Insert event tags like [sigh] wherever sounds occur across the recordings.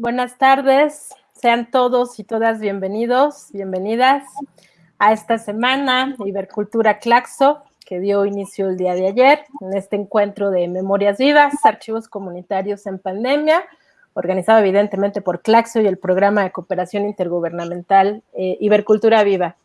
Buenas tardes, sean todos y todas bienvenidos, bienvenidas a esta semana Ibercultura Claxo, que dio inicio el día de ayer en este encuentro de Memorias Vivas, Archivos Comunitarios en Pandemia, organizado evidentemente por Claxo y el Programa de Cooperación Intergubernamental eh, Ibercultura Viva.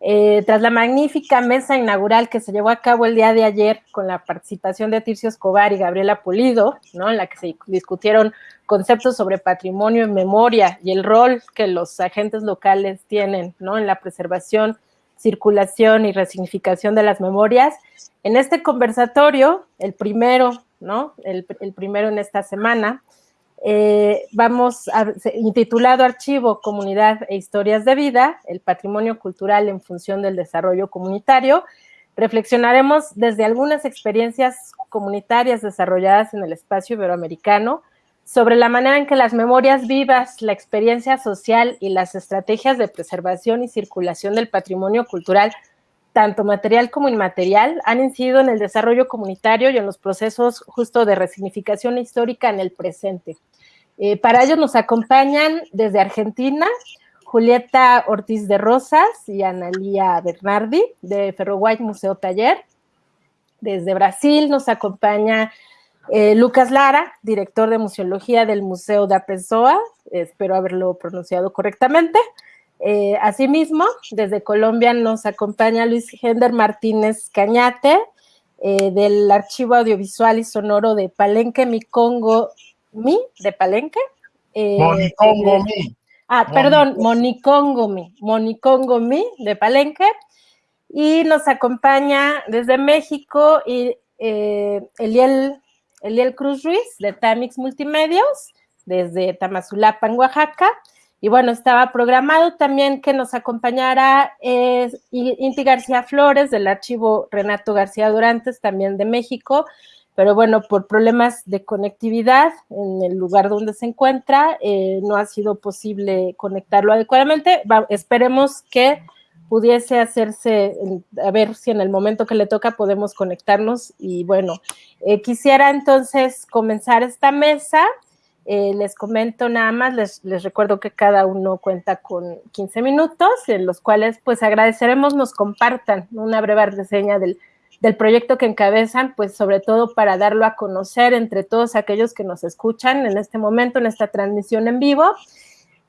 Eh, tras la magnífica mesa inaugural que se llevó a cabo el día de ayer con la participación de Tircio Escobar y Gabriela Pulido, ¿no? en la que se discutieron conceptos sobre patrimonio y memoria y el rol que los agentes locales tienen ¿no? en la preservación, circulación y resignificación de las memorias. En este conversatorio, el primero, ¿no? el primero en esta semana, eh, vamos a, intitulado Archivo, Comunidad e Historias de Vida, el patrimonio cultural en función del desarrollo comunitario. Reflexionaremos desde algunas experiencias comunitarias desarrolladas en el espacio iberoamericano sobre la manera en que las memorias vivas, la experiencia social y las estrategias de preservación y circulación del patrimonio cultural, tanto material como inmaterial, han incidido en el desarrollo comunitario y en los procesos justo de resignificación histórica en el presente. Eh, para ello nos acompañan desde Argentina Julieta Ortiz de Rosas y Analía Bernardi de Ferroguay Museo Taller. Desde Brasil nos acompaña eh, Lucas Lara, director de Museología del Museo da Pessoa, espero haberlo pronunciado correctamente. Eh, asimismo, desde Colombia nos acompaña Luis Gender Martínez Cañate, del Archivo Audiovisual y Sonoro de Palenque, Mi Congo Mi, de Palenque. Eh, Monicongo Mi. Ah, perdón, Monicongo Mi, Monicongo Mi, de Palenque. Y nos acompaña desde México y, eh, Eliel, Eliel Cruz Ruiz, de Tamix Multimedios, desde Tamazulapan, Oaxaca. Y bueno, estaba programado también que nos acompañara eh, Inti García Flores del archivo Renato García Durantes, también de México, pero bueno, por problemas de conectividad en el lugar donde se encuentra, eh, no ha sido posible conectarlo adecuadamente. esperemos que pudiese hacerse, a ver si en el momento que le toca podemos conectarnos. Y bueno, eh, quisiera entonces comenzar esta mesa. Eh, les comento nada más, les, les, recuerdo que cada uno cuenta con 15 minutos, en los cuales pues agradeceremos nos compartan una breve reseña del del proyecto que encabezan, pues sobre todo para darlo a conocer entre todos aquellos que nos escuchan en este momento, en esta transmisión en vivo,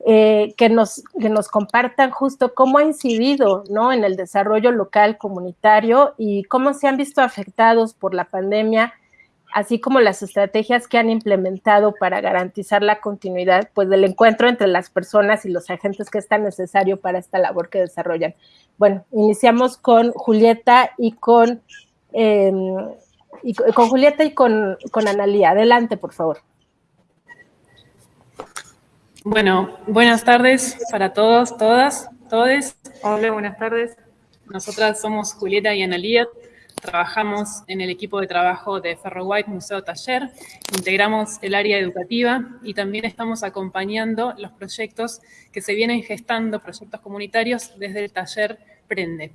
eh, que, nos, que nos compartan justo cómo ha incidido ¿no? en el desarrollo local comunitario y cómo se han visto afectados por la pandemia, así como las estrategias que han implementado para garantizar la continuidad pues, del encuentro entre las personas y los agentes que es tan necesario para esta labor que desarrollan. Bueno, iniciamos con Julieta y con, em, y con Julieta y con, con Analía. Adelante, por favor. Bueno, buenas tardes para todos, todas, todes. Hola, buenas tardes. Nosotras somos Julieta y Analía, trabajamos en el equipo de trabajo de Ferro White Museo Taller, integramos el área educativa y también estamos acompañando los proyectos que se vienen gestando, proyectos comunitarios, desde el taller Prende.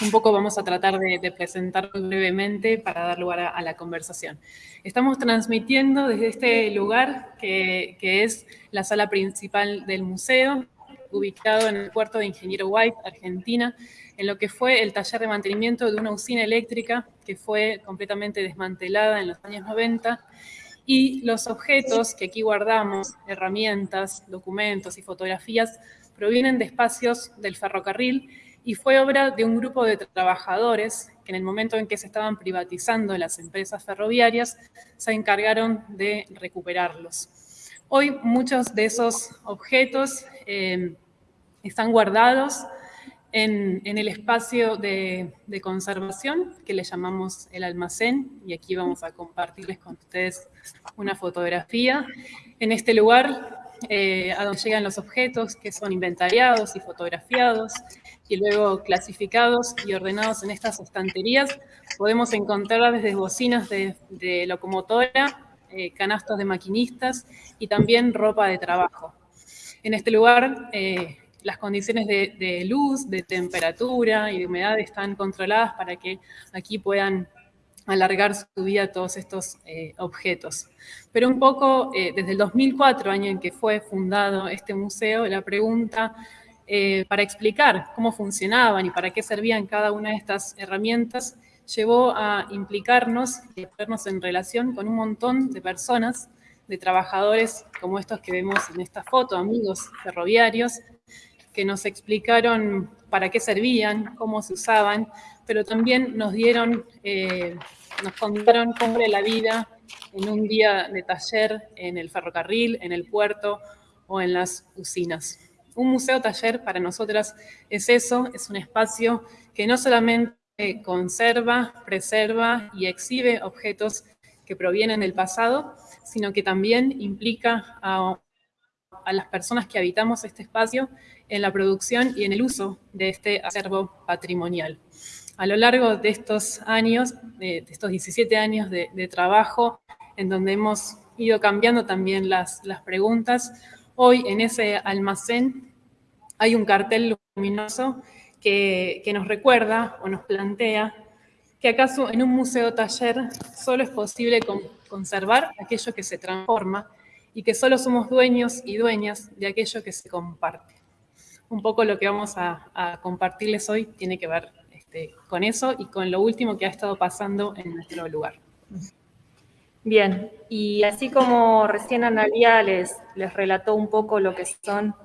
Un poco vamos a tratar de, presentar brevemente para dar lugar a, la conversación. Estamos transmitiendo desde este lugar que es la sala principal del museo, ubicado en el puerto de Ingeniero White, Argentina, en lo que fue el taller de mantenimiento de una usina eléctrica que fue completamente desmantelada en los años 90 y los objetos que aquí guardamos, herramientas, documentos y fotografías, provienen de espacios del ferrocarril y fue obra de un grupo de trabajadores que en el momento en que se estaban privatizando las empresas ferroviarias se encargaron de recuperarlos. Hoy muchos de esos objetos eh, están guardados en, el espacio de, conservación que le llamamos el almacén y aquí vamos a compartirles con ustedes una fotografía. En este lugar, eh, a donde llegan los objetos que son inventariados y fotografiados y luego clasificados y ordenados en estas estanterías, podemos encontrar desde bocinas de, locomotora, eh, canastos de maquinistas y también ropa de trabajo. En este lugar eh, las condiciones de, luz, de temperatura y de humedad están controladas para que aquí puedan alargar su vida todos estos eh, objetos. Pero un poco, eh, desde el 2004, año en que fue fundado este museo, la pregunta eh, para explicar cómo funcionaban y para qué servían cada una de estas herramientas, llevó a implicarnos y ponernos en relación con un montón de personas, de trabajadores como estos que vemos en esta foto, amigos ferroviarios, que nos explicaron para qué servían, cómo se usaban, pero también nos dieron, eh, nos contaron cómo era la vida en un día de taller en el ferrocarril, en el puerto o en las usinas. Un museo taller para nosotras es eso, es un espacio que no solamente conserva, preserva y exhibe objetos que provienen del pasado, sino que también implica a, a las personas que habitamos este espacio en la producción y en el uso de este acervo patrimonial. A lo largo de estos años, de, estos 17 años de, trabajo, en donde hemos ido cambiando también las, las preguntas, hoy en ese almacén hay un cartel luminoso que, que, nos recuerda o nos plantea que acaso en un museo taller solo es posible conservar aquello que se transforma y que solo somos dueños y dueñas de aquello que se comparte un poco lo que vamos a, compartirles hoy tiene que ver este, con eso y con lo último que ha estado pasando en nuestro lugar. Bien, y así como recién Analia les, les relató un poco lo que son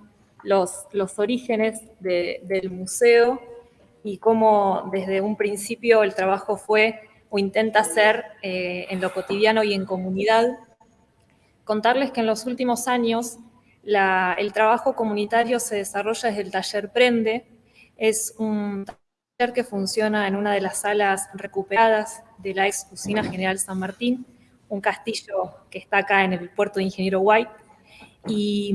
los, orígenes del museo y cómo desde un principio el trabajo fue o intenta ser eh, en lo cotidiano y en comunidad, contarles que en los últimos años el trabajo comunitario se desarrolla desde el taller Prende. Es un taller que funciona en una de las salas recuperadas de la ex usina General San Martín, un castillo que está acá en el puerto de Ingeniero White. Y,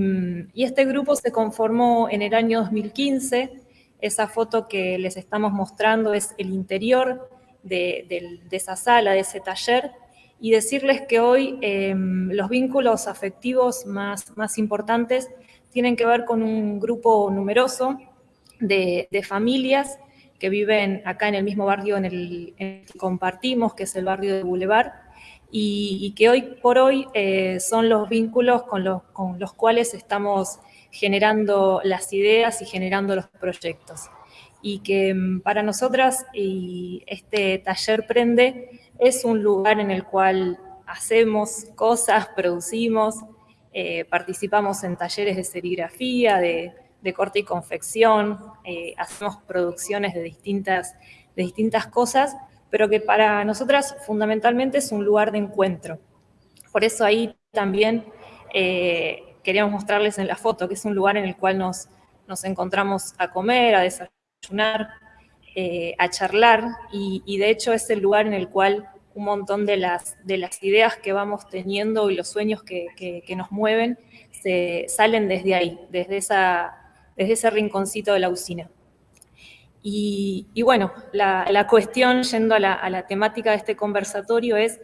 este grupo se conformó en el año 2015. Esa foto que les estamos mostrando es el interior de, de esa sala, de ese taller, y decirles que hoy em, los vínculos afectivos más, más importantes tienen que ver con un grupo numeroso de, familias que viven acá en el mismo barrio en el, que compartimos, que es el barrio de Boulevard, y, que hoy por hoy eh, son los vínculos con los, con los cuales estamos generando las ideas y generando los proyectos. Y que em, para nosotras este taller Prende es un lugar en el cual hacemos cosas, producimos, eh, participamos en talleres de serigrafía, de, corte y confección, eh, hacemos producciones de distintas, de distintas cosas, pero que para nosotras fundamentalmente es un lugar de encuentro. Por eso ahí también eh, queríamos mostrarles en la foto que es un lugar en el cual nos, nos encontramos a comer, a desayunar, eh, a charlar y, de hecho es el lugar en el cual un montón de las, de las ideas que vamos teniendo y los sueños que, nos mueven se salen desde ahí, desde, esa, desde ese rinconcito de la usina. Y, bueno, la, cuestión, yendo a la, temática de este conversatorio, es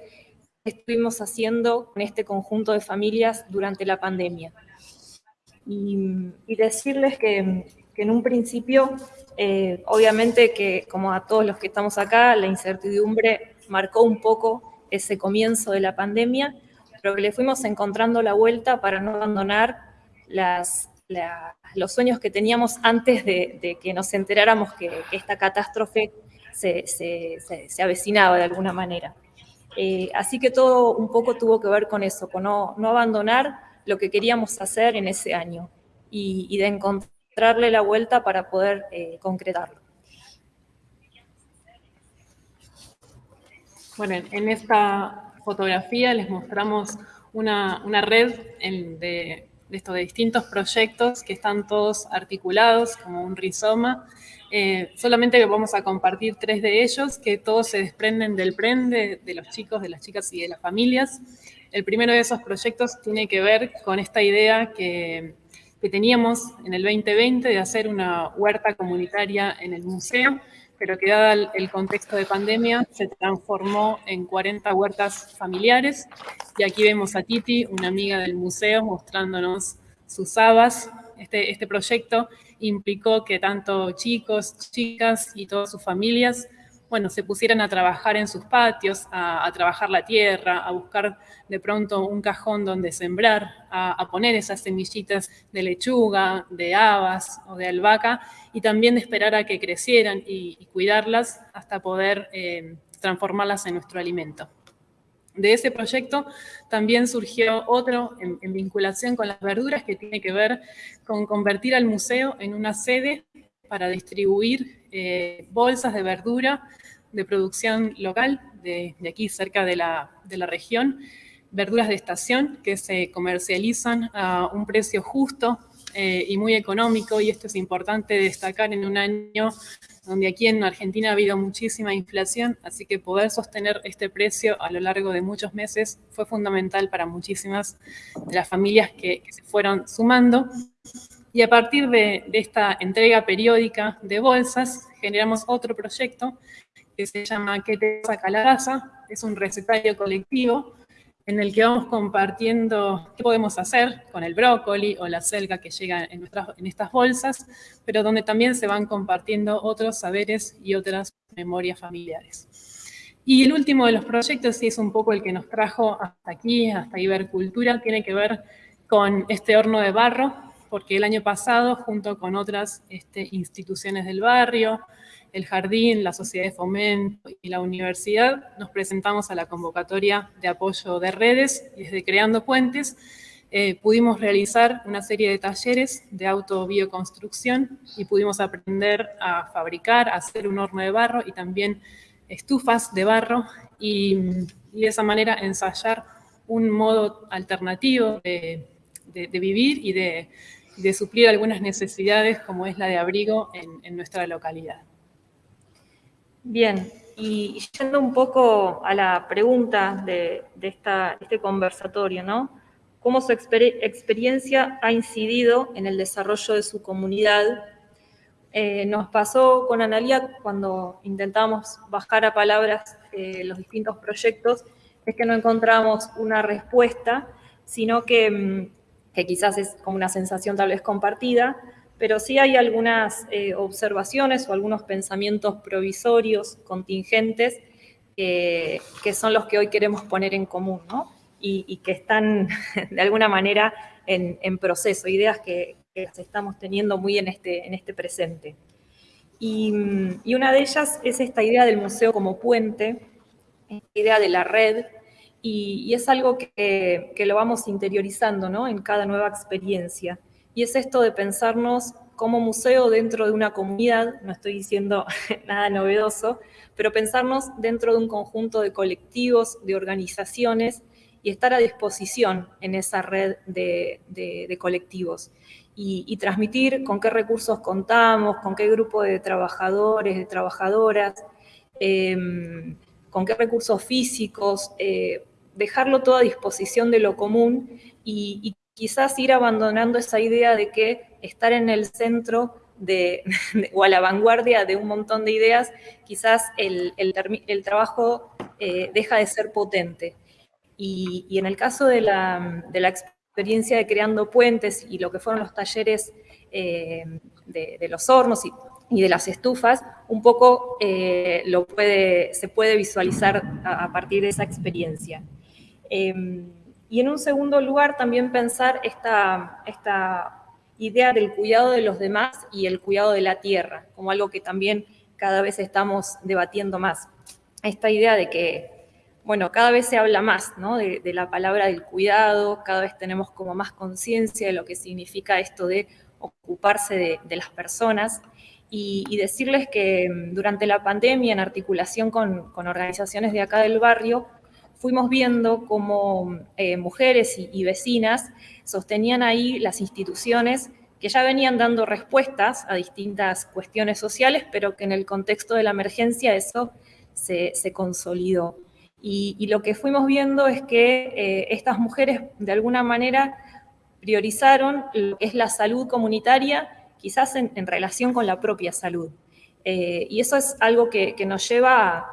qué estuvimos haciendo con este conjunto de familias durante la pandemia. Y, decirles que, que en un principio eh, obviamente que, como a todos los que estamos acá, la incertidumbre marcó un poco ese comienzo de la pandemia, pero que le fuimos encontrando la vuelta para no abandonar los sueños que teníamos antes de, que nos enteráramos que, esta catástrofe se, avecinaba de alguna manera. Eh, así que todo un poco tuvo que ver con eso, con no, abandonar lo que queríamos hacer en ese año y, y de encontrar darle la vuelta para poder eh, concretarlo. Bueno, en esta fotografía les mostramos una, red de, de distintos proyectos que están todos articulados como un rizoma. Eh, solamente vamos a compartir tres de ellos, que todos se desprenden del prende de los chicos, de las chicas y de las familias. El primero de esos proyectos tiene que ver con esta idea que que teníamos en el 2020 de hacer una huerta comunitaria en el museo, pero que dado el contexto de pandemia se transformó en 40 huertas familiares. Y aquí vemos a Titi, una amiga del museo, mostrándonos sus habas. Este, este proyecto implicó que tanto chicos, chicas y todas sus familias bueno, se pusieran a trabajar en sus patios, a, trabajar la tierra, a buscar de pronto un cajón donde sembrar, a, poner esas semillitas de lechuga, de habas o de albahaca, y también de esperar a que crecieran y, cuidarlas hasta poder eh, transformarlas en nuestro alimento. De ese proyecto también surgió otro en, vinculación con las verduras que tiene que ver con convertir al museo en una sede para distribuir eh, bolsas de verdura de producción local, de, aquí cerca de la, región, verduras de estación que se comercializan a un precio justo eh, y muy económico, y esto es importante destacar en un año donde aquí en Argentina ha habido muchísima inflación, así que poder sostener este precio a lo largo de muchos meses fue fundamental para muchísimas de las familias que, se fueron sumando. Y a partir de, esta entrega periódica de bolsas, generamos otro proyecto que se llama ¿Qué te pasa calabaza? Es un recetario colectivo en el que vamos compartiendo qué podemos hacer con el brócoli o la selga que llega en, en estas bolsas, pero donde también se van compartiendo otros saberes y otras memorias familiares. Y el último de los proyectos, y es un poco el que nos trajo hasta aquí, hasta Ibercultura, tiene que ver con este horno de barro, porque el año pasado, junto con otras este, instituciones del barrio, el jardín, la sociedad de fomento y la universidad, nos presentamos a la convocatoria de apoyo de redes y desde Creando Puentes eh, pudimos realizar una serie de talleres de autobioconstrucción y pudimos aprender a fabricar, a hacer un horno de barro y también estufas de barro y, de esa manera ensayar un modo alternativo de, vivir y de, suplir algunas necesidades como es la de abrigo en nuestra localidad. Bien, y yendo un poco a la pregunta de, este conversatorio, ¿no? ¿Cómo su experiencia ha incidido en el desarrollo de su comunidad? Eh, nos pasó con Analia cuando intentamos bajar a palabras eh, los distintos proyectos, es que no encontramos una respuesta, sino que, mm, que quizás es como una sensación tal vez compartida, pero sí hay algunas eh, observaciones o algunos pensamientos provisorios, contingentes, que son los que hoy queremos poner en común, ¿no? Y, que están [laughs] de alguna manera en, proceso, ideas que, las estamos teniendo muy en este, en este presente. Y, una de ellas es esta idea del museo como puente, esta idea de la red, y, es algo que, que, lo vamos interiorizando ¿no? en cada nueva experiencia y es esto de pensarnos como museo dentro de una comunidad, no estoy diciendo [laughs] nada novedoso, pero pensarnos dentro de un conjunto de colectivos, de organizaciones y estar a disposición en esa red de, colectivos. Y, transmitir con qué recursos contamos, con qué grupo de trabajadores, de trabajadoras, em, con qué recursos físicos, eh, dejarlo todo a disposición de lo común y, quizás ir abandonando esa idea de que estar en el centro de, [laughs] o a la vanguardia de un montón de ideas, quizás el, trabajo eh, deja de ser potente. Y, en el caso de la, experiencia de creando puentes y lo que fueron los talleres eh, de, los hornos y, de las estufas, un poco eh, lo puede, se puede visualizar a, partir de esa experiencia. Em, y en un segundo lugar, también pensar esta, esta idea del cuidado de los demás y el cuidado de la tierra, como algo que también cada vez estamos debatiendo más. Esta idea de que, bueno, cada vez se habla más ¿no? de, la palabra del cuidado, cada vez tenemos como más conciencia de lo que significa esto de ocuparse de, las personas y, decirles que durante la pandemia, en articulación con, con organizaciones de acá del barrio, fuimos viendo cómo eh, mujeres y, vecinas sostenían ahí las instituciones que ya venían dando respuestas a distintas cuestiones sociales, pero que en el contexto de la emergencia eso se, consolidó. Y, lo que fuimos viendo es que eh, estas mujeres de alguna manera priorizaron lo que es la salud comunitaria, quizás en, relación con la propia salud. Eh, y eso es algo que, nos lleva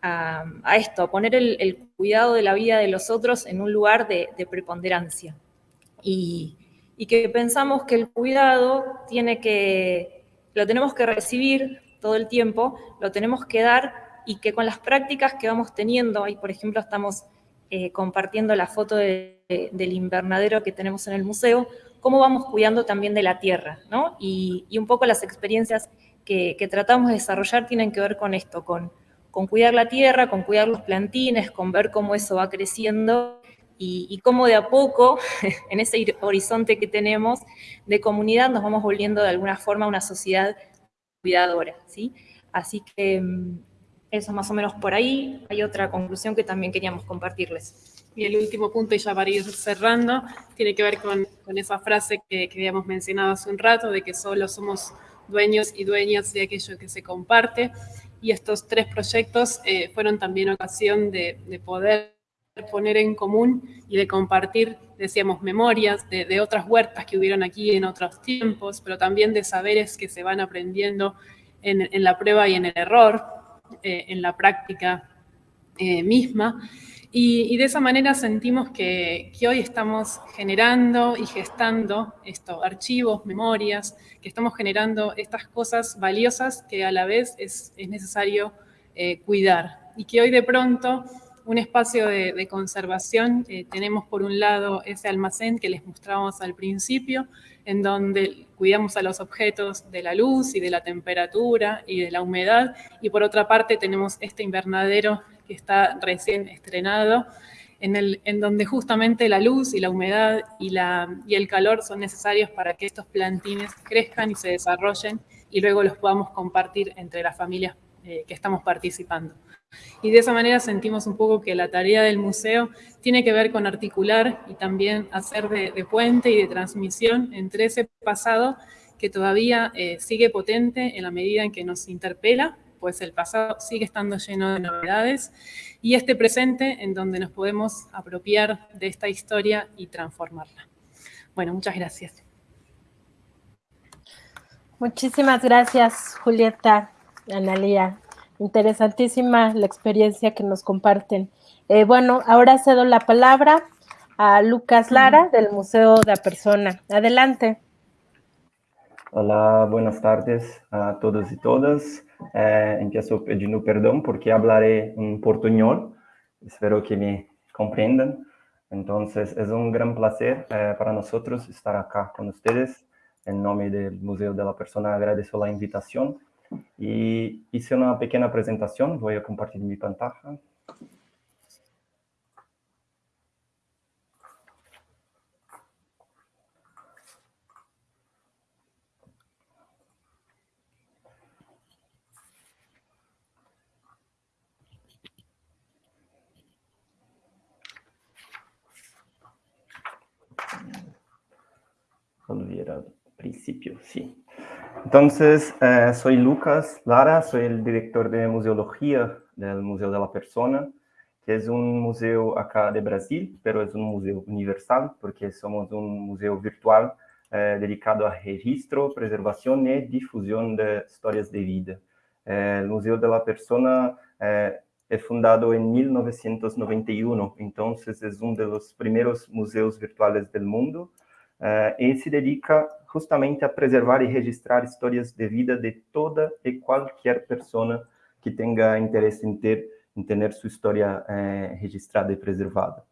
a, a, esto, a poner el, cuidado de la vida de los otros en un lugar de, preponderancia. Y, que pensamos que el cuidado tiene que, lo tenemos que recibir todo el tiempo, lo tenemos que dar y que con las prácticas que vamos teniendo, ahí por ejemplo estamos eh, compartiendo la foto del invernadero que tenemos en el museo, cómo vamos cuidando también de la tierra, ¿no? Y, un poco las experiencias que, tratamos de desarrollar tienen que ver con esto, con, con cuidar la tierra, con cuidar los plantines, con ver cómo eso va creciendo y, cómo de a poco, [laughs] en ese horizonte que tenemos de comunidad, nos vamos volviendo de alguna forma una sociedad cuidadora, ¿sí? Así que mm, eso más o menos por ahí. Hay otra conclusión que también queríamos compartirles. Y el último punto, y ya para ir cerrando, tiene que ver con, esa frase que, habíamos mencionado hace un rato, de que solo somos dueños y dueñas de aquello que se comparte. Y estos tres proyectos eh, fueron también ocasión de, poder poner en común y de compartir, decíamos, memorias de, otras huertas que hubieron aquí en otros tiempos, pero también de saberes que se van aprendiendo en, en la prueba y en el error, eh, en la práctica eh, misma. Y, de esa manera sentimos que, hoy estamos generando y gestando esto, archivos, memorias, que estamos generando estas cosas valiosas que a la vez es, necesario eh, cuidar. Y que hoy de pronto un espacio de, conservación, tenemos por un lado ese almacén que les mostramos al principio, en donde cuidamos a los objetos de la luz y de la temperatura y de la humedad, y por otra parte tenemos este invernadero que está recién estrenado, en, el, en donde justamente la luz y la humedad y, la, y el calor son necesarios para que estos plantines crezcan y se desarrollen y luego los podamos compartir entre las familias eh, que estamos participando. Y de esa manera sentimos un poco que la tarea del museo tiene que ver con articular y también hacer de, puente y de transmisión entre ese pasado que todavía eh, sigue potente en la medida en que nos interpela, pues el pasado sigue estando lleno de novedades, y este presente en donde nos podemos apropiar de esta historia y transformarla. Bueno, muchas gracias. Muchísimas gracias, Julieta, Analía. Interesantísima la experiencia que nos comparten. Eh, bueno, ahora cedo la palabra a Lucas Lara del Museo de la Persona. Adelante. Hola, buenas tardes a todos y todas. Eh, empiezo pidiendo perdón porque hablaré en portuñol. Espero que me comprendan. Entonces, es un gran placer eh, para nosotros estar acá con ustedes. En nombre del Museo de la Persona agradezco la invitación y hice una pequeña presentación, voy a compartir mi pantalla. Volver al principio, sí. Entonces, eh, soy Lucas Lara, soy el director de museología del Museo de la Persona, que es un museo acá de Brasil, pero es un museo universal porque somos un museo virtual eh, dedicado a registro, preservación y difusión de historias de vida. Eh, el Museo de la Persona es fundado en 1991, entonces es uno de los primeros museos virtuales del mundo y se dedica justamente a preservar e registrar histórias de vida de toda e qualquer pessoa que tenha interesse em ter, em ter sua história eh, registrada e preservada.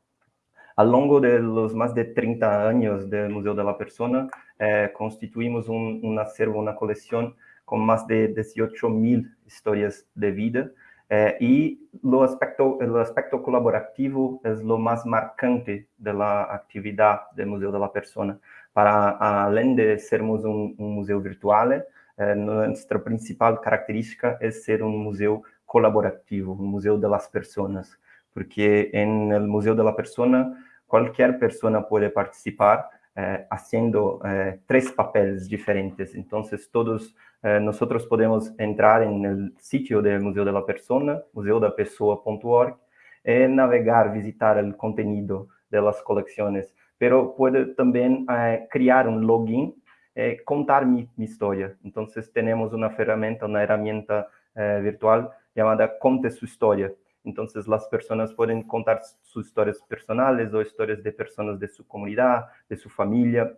Ao longo de los mais de 30 anos do Museu da Persona, eh, constituímos um, um acervo, uma coleção com mais de 18 mil histórias de vida, eh, e o aspecto, o aspecto colaborativo é o mais marcante da atividade do Museu da Persona, para além de sermos um, um museu virtual, eh, nossa principal característica é ser um museu colaborativo, um museu das pessoas, porque no Museu da Persona qualquer pessoa pode participar eh, haciendo eh, três papéis diferentes. Então, todos eh, nós podemos entrar no sítio do Museu da Persona, museudapesoa.org, e navegar, visitar o conteúdo das coleções pero puede también eh, crear un login, eh, contar mi, mi, historia. Entonces tenemos una herramienta, una herramienta eh, virtual llamada Conte su historia. Entonces las personas pueden contar sus historias personales o historias de personas de su comunidad, de su familia.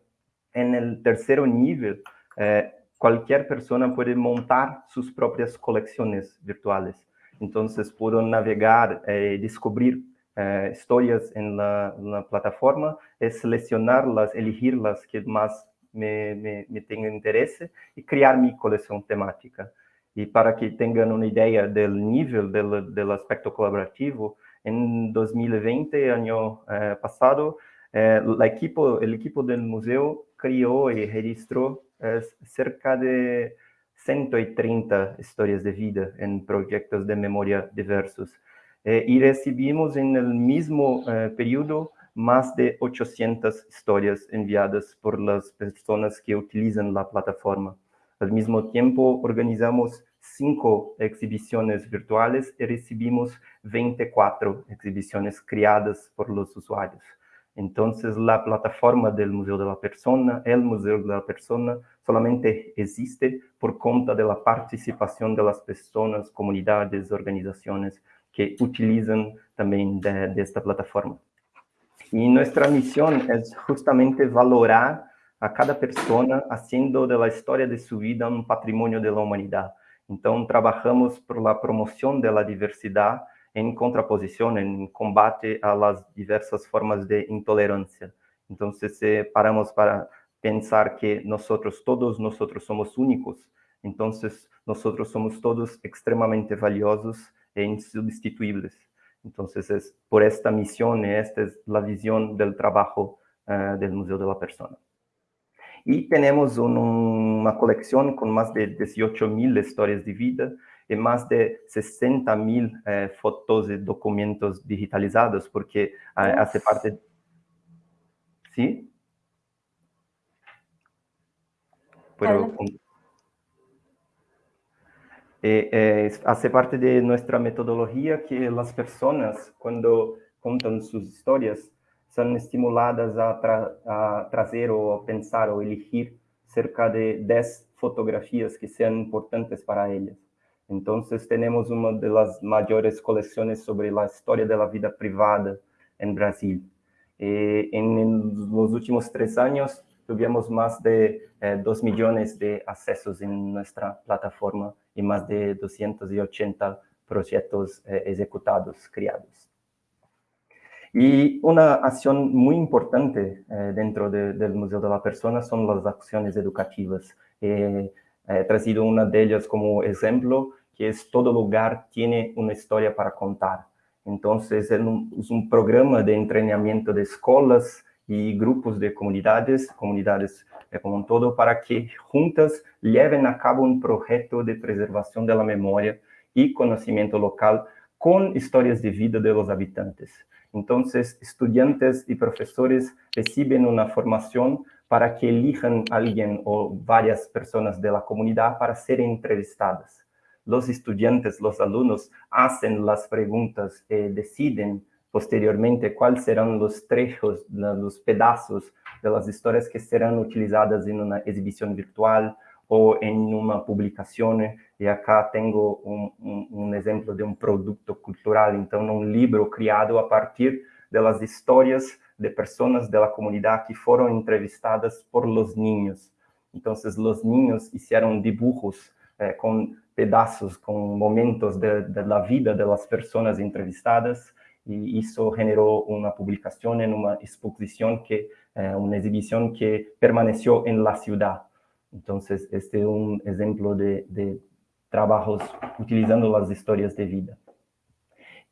En el tercer nivel, cualquier persona puede montar sus propias colecciones virtuales. entonces puedo navegar y descubrir historias en la, plataforma, seleccionarlas, elegirlas que más me, me, me tengan interés y crear mi colección temática. Y para que tengan una idea del nivel del, aspecto colaborativo, en 2020, año eh, pasado, eh, la equipo, el equipo del museo creó y registró eh, cerca de 130 historias de vida en proyectos de memoria diversos. y recibimos en el mismo periodo más de 800 historias enviadas por las personas que utilizan la plataforma. Al mismo tiempo, organizamos cinco exhibiciones virtuales y recibimos 24 exhibiciones creadas por los usuarios. Entonces, la plataforma del Museo de la Persona, el Museo de la Persona, solamente existe por cuenta de la participación de las personas, comunidades, organizaciones que utilizan también de, de esta plataforma. Y nuestra misión es justamente valorar a cada persona haciendo de la historia de su vida un patrimonio de la humanidad. Então, trabalhamos por la promoção da diversidade em contraposição, em combate às diversas formas de intolerância. Então, se paramos para pensar que nós todos nós somos únicos, então nós somos todos extremamente valiosos e insubstituíveis. Então, por esta missão, esta é a visão do trabalho uh, do Museu da Persona. Y tenemos una colección con más de 18.000 historias de vida y más de 60.000 eh, fotos y documentos digitalizados, porque ah, hace parte... ¿Sí? Pero, eh, eh, hace parte de nuestra metodología que las personas, cuando cuentan sus historias, são estimuladas a, tra a trazer ou pensar ou elegir cerca de 10 fotografias que sejam importantes para eles. Então, temos uma das maiores coleções sobre a história da vida privada em Brasil. E, em, nos últimos três anos, tivemos mais de eh, 2 milhões de acessos em nossa plataforma e mais de 280 projetos eh, executados, criados. Y una acción muy importante eh, dentro del Museo de la Persona son las acciones educativas. he traído una de ellas como ejemplo, que es todo lugar tiene una historia para contar. Entonces, es un, programa de entrenamiento de escuelas y grupos de comunidades, comunidades eh, como un todo, para que juntas lleven a cabo un proyecto de preservación de la memoria y conocimiento local con historias de vida de los habitantes. Entonces, estudiantes y profesores reciben una formación para que elijan a alguien o varias personas de la comunidad para ser entrevistadas. Los estudiantes, los alumnos, hacen las preguntas y deciden posteriormente cuáles serán los trechos, los pedazos de las historias que serán utilizadas en una exhibición virtual ou em uma publicação, e acá tenho um, um, um, exemplo de um produto cultural, então um livro criado a partir das histórias de pessoas da comunidade que foram entrevistadas por los niños. Então, os niños fizeram dibujos eh, com pedaços, com momentos da vida das pessoas entrevistadas, e isso gerou uma publicação, uma exposição que, eh, uma exibição que permaneceu em la ciudad. Entonces, este es un ejemplo de, trabajos utilizando las historias de vida.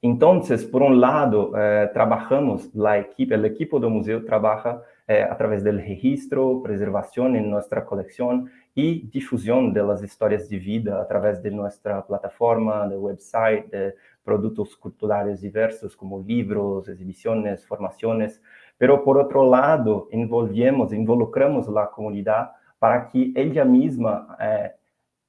Entonces, por un lado, eh, trabajamos, la equipe, el equipo del museo trabaja eh, a través del registro, preservación en nuestra colección y difusión de las historias de vida a través de nuestra plataforma, de website, de productos culturales diversos como libros, exhibiciones, formaciones. Pero por otro lado, envolvemos, involucramos la comunidad para que ela mesma é,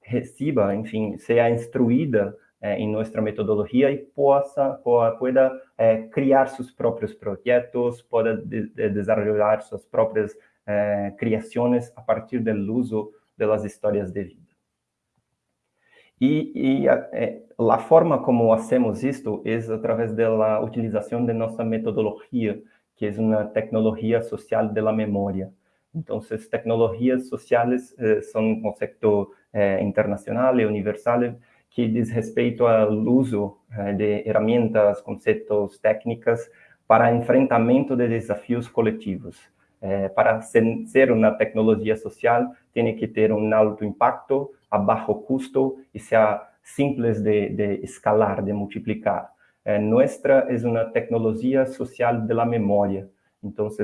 receba, enfim, seja instruída é, em nossa metodologia e possa, pueda é, criar seus próprios projetos, possa de, de desenvolver suas próprias é, criações a partir do uso das histórias de vida. E, e a, é, a, forma como hacemos isto é através da utilização de nossa metodologia, que é uma tecnologia social da memória. Entonces, tecnologías sociales eh, son un concepto eh, internacional y universal que diz respeito ao uso de ferramentas, conceitos, técnicas para enfrentamento de desafios coletivos. para ser uma tecnologia social, tem que ter um alto impacto, a baixo custo e ser simples de, de escalar, de multiplicar. Eh, nuestra es una tecnología social de la memoria.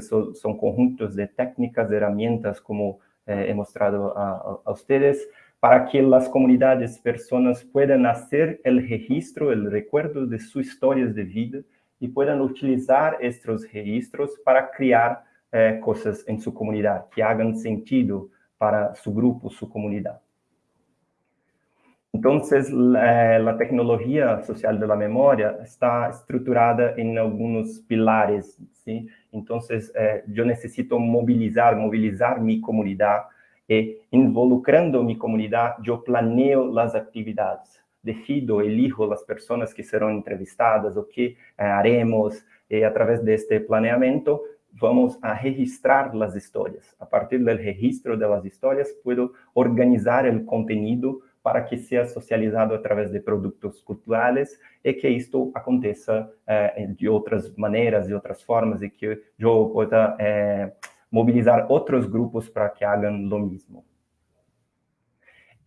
Son, son conjuntos de técnicas, de herramientas, como eh, he mostrado a, a, ustedes, para que las comunidades, personas puedan hacer el registro, el recuerdo de sus historias de vida y puedan utilizar estos registros para crear eh, cosas en su comunidad que hagan sentido para su grupo, su comunidad. Entonces, la, la, tecnología social de la está estructurada en algunos pilares, ¿sí? Entonces, eh, yo necesito movilizar, movilizar mi comunidad, y involucrando mi comunidad, yo planeo las actividades, decido, elijo las personas que serán entrevistadas o que eh, haremos, y a través planeamiento, vamos a registrar las historias. A partir del registro de las historias, organizar el contenido para que seja socializado através de produtos culturais e que isto aconteça eh, de outras maneiras, de outras formas, e que eu possa eh, mobilizar outros grupos para que hagam o mesmo.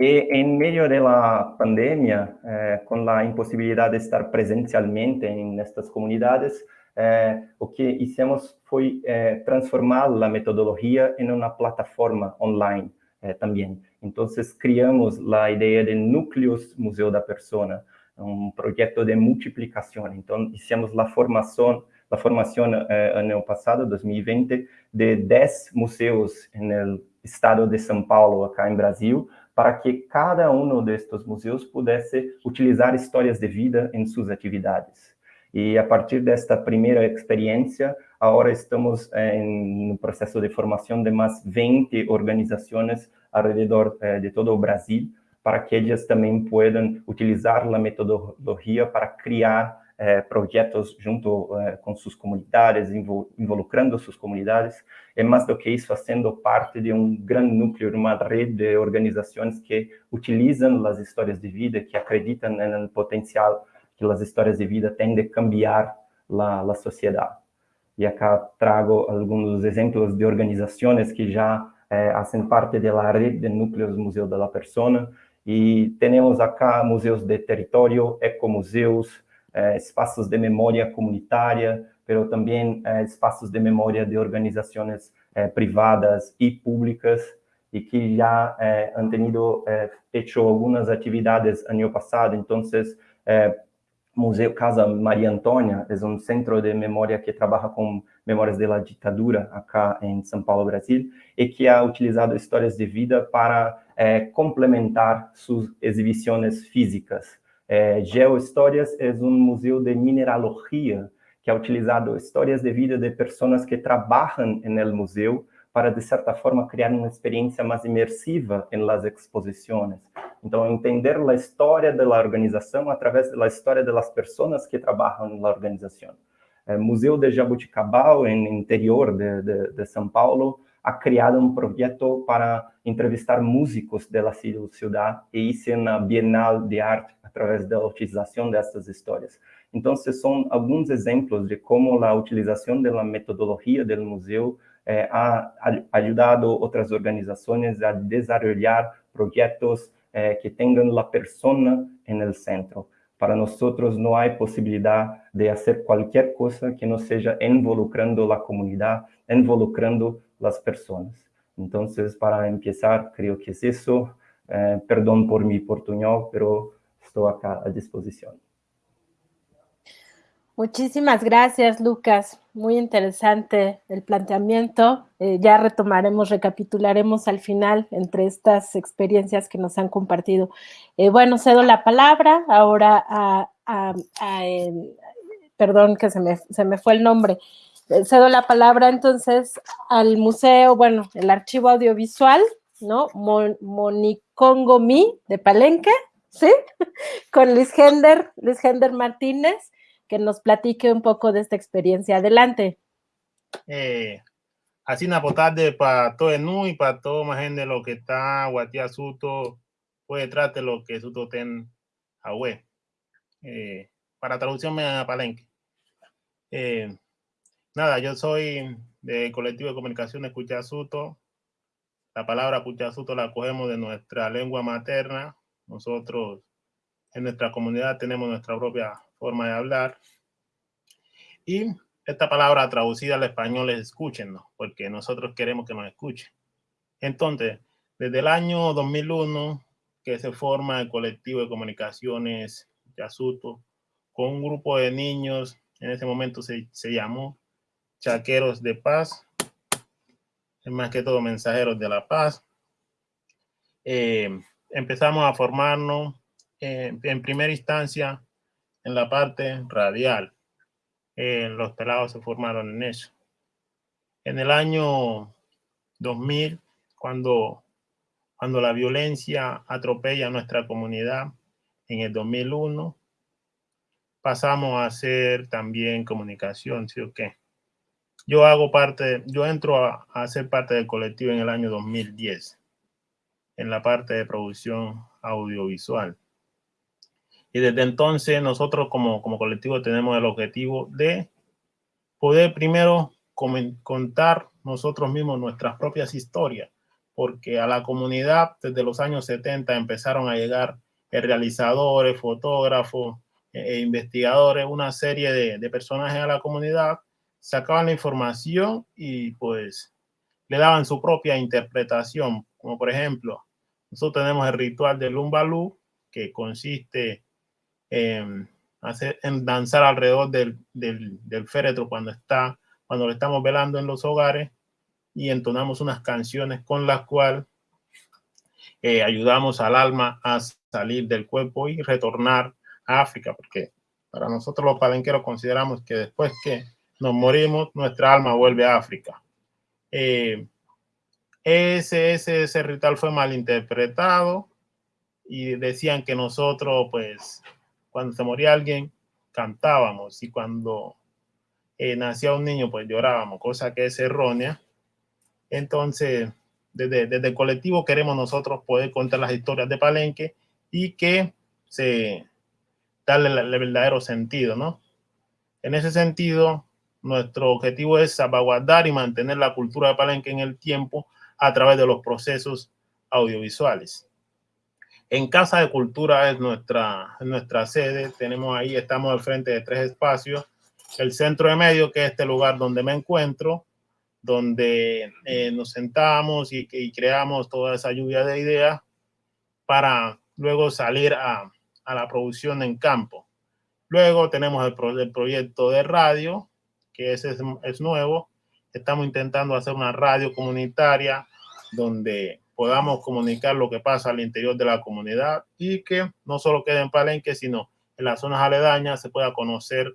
E em meio da pandemia, eh, com a impossibilidade de estar presencialmente em estas comunidades, eh, o que fizemos foi eh, transformar a metodologia em uma plataforma online eh, também. Entonces, criamos la idea de núcleos Museo da Persona, un proyecto de multiplicación. Entonces, hicimos la formación, la formación eh, año pasado, 2020, de 10 museos en el estado de São Paulo, acá en Brasil, para que cada uno de estos museos pudiese utilizar historias de vida en sus actividades. Y a partir de esta primera ahora estamos en un proceso de formación de más 20 organizaciones alrededor eh, de todo o Brasil, para que eles também possam utilizar a metodologia para criar eh, projetos junto eh, com suas comunidades, involucrando suas comunidades, e mais do que isso, fazendo parte de um grande núcleo, uma rede de organizações que utilizam as histórias de vida, que acreditam no potencial que as histórias de vida têm de cambiar a sociedade. E acá trago alguns exemplos de organizações que já eh, parte de la red de núcleos Museo de la Persona y tenemos acá museos de territorio, ecomuseos, eh, espaços de memória comunitária, pero também eh, espaços de memória de organizações eh, privadas e públicas e que já eh, han tenido eh, algumas atividades ano passado. Então, eh, Museu Casa Maria Antônia é um centro de memória que trabalha com memórias da ditadura acá em São Paulo, Brasil, e que ha utilizado histórias de vida para eh, complementar suas exibições físicas. Eh, Geohistórias é um museu de mineralogia que ha utilizado histórias de vida de pessoas que trabalham no museu para, de certa forma, criar uma experiência mais imersiva las exposições. Então, entender a história da organização através da história das pessoas que trabalham na organização. O Museu de Jabuticabal, no interior de, de, de, São Paulo, ha criado um projeto para entrevistar músicos da cidade e isso na Bienal de Arte através da utilização dessas histórias. Então, são alguns exemplos de como a utilização da metodologia do museu eh, ha ajudado outras organizações a desenvolver projetos eh, que tenham a persona no centro. Para nós não há possibilidade de fazer qualquer coisa que não seja involucrando a comunidade, involucrando as pessoas. Então, para começar, creio que é isso. Eh, perdão por mi portuñol, pero estou acá à disposição. Muchísimas gracias, Lucas. Muy interesante el planteamiento. Eh, ya retomaremos, recapitularemos al final entre estas experiencias que nos han compartido. Eh, bueno, cedo la palabra ahora a, eh, perdón que se me, se me fue el nombre. Eh, cedo la palabra entonces al museo, bueno, el archivo audiovisual, ¿no? Mon, Monicongo Mi de Palenque, ¿sí? [laughs] Con Luis Hender, Luis Hender Martínez que nos platique un poco de esta experiencia. Adelante. Eh, así una tarde para todo el nu y para todo más gente lo que está guatia suto puede trate lo que suto ten Ahue. Eh, para traducción a Palenque. Eh, nada, yo soy del colectivo de comunicación de Cuchasuto. La palabra Cuchasuto la cogemos de nuestra lengua materna. Nosotros en nuestra comunidad tenemos nuestra propia forma de hablar. Y esta palabra traducida al español es escúchenos, porque nosotros queremos que nos escuchen. Entonces, desde el año 2001 que se forma el colectivo de comunicaciones Yasuto, con un grupo de niños, en ese momento se, se llamó Chaqueros de Paz, es más que todo mensajeros de la paz. Eh, empezamos a formarnos eh, en primera instancia en la parte radial. Eh, los pelados se formaron en eso. En el año 2000, cuando, cuando la violencia atropella nuestra comunidad, en el 2001, pasamos a hacer también comunicación, ¿sí o qué? Yo hago parte, yo entro a, a ser parte del colectivo en el año 2010, en la parte de producción audiovisual. Y desde entonces nosotros como, como colectivo tenemos el objetivo de poder primero contar nosotros mismos nuestras propias historias, porque a la comunidad desde los años 70 empezaron a llegar realizadores, fotógrafos, e investigadores, una serie de, de personajes a la comunidad, sacaban la información y pues le daban su propia interpretación, como por ejemplo, nosotros tenemos el ritual del Lumbalú, que consiste en, hacer, en danzar alrededor del, del, féretro cuando está, cuando lo estamos velando en los hogares y entonamos unas canciones con las cuales eh, ayudamos al alma a salir del cuerpo y retornar a África, porque para nosotros los palenqueros consideramos que después que nos morimos, nuestra alma vuelve a África. Eh, ese, ese, ese ritual fue mal interpretado y decían que nosotros, pues, cuando se moría alguien, cantábamos y cuando eh, nacía un niño, pues llorábamos, cosa que es errónea. Entonces, desde, desde, el colectivo queremos nosotros poder contar las historias de Palenque y que se darle el verdadero sentido, ¿no? En ese sentido, nuestro objetivo es salvaguardar y mantener la cultura de Palenque en el tiempo a través de los procesos audiovisuales. En Casa de Cultura es nuestra, nuestra sede. Tenemos ahí, estamos al frente de tres espacios. El centro de medio, que es este lugar donde me encuentro, donde eh, nos sentamos y, y, creamos toda esa lluvia de ideas para luego salir a, a la producción en campo. Luego tenemos el, pro, el proyecto de radio, que ese es, es nuevo. Estamos intentando hacer una radio comunitaria donde podamos comunicar lo que pasa al interior de la comunidad y que no solo quede en Palenque, sino en las zonas aledañas se pueda conocer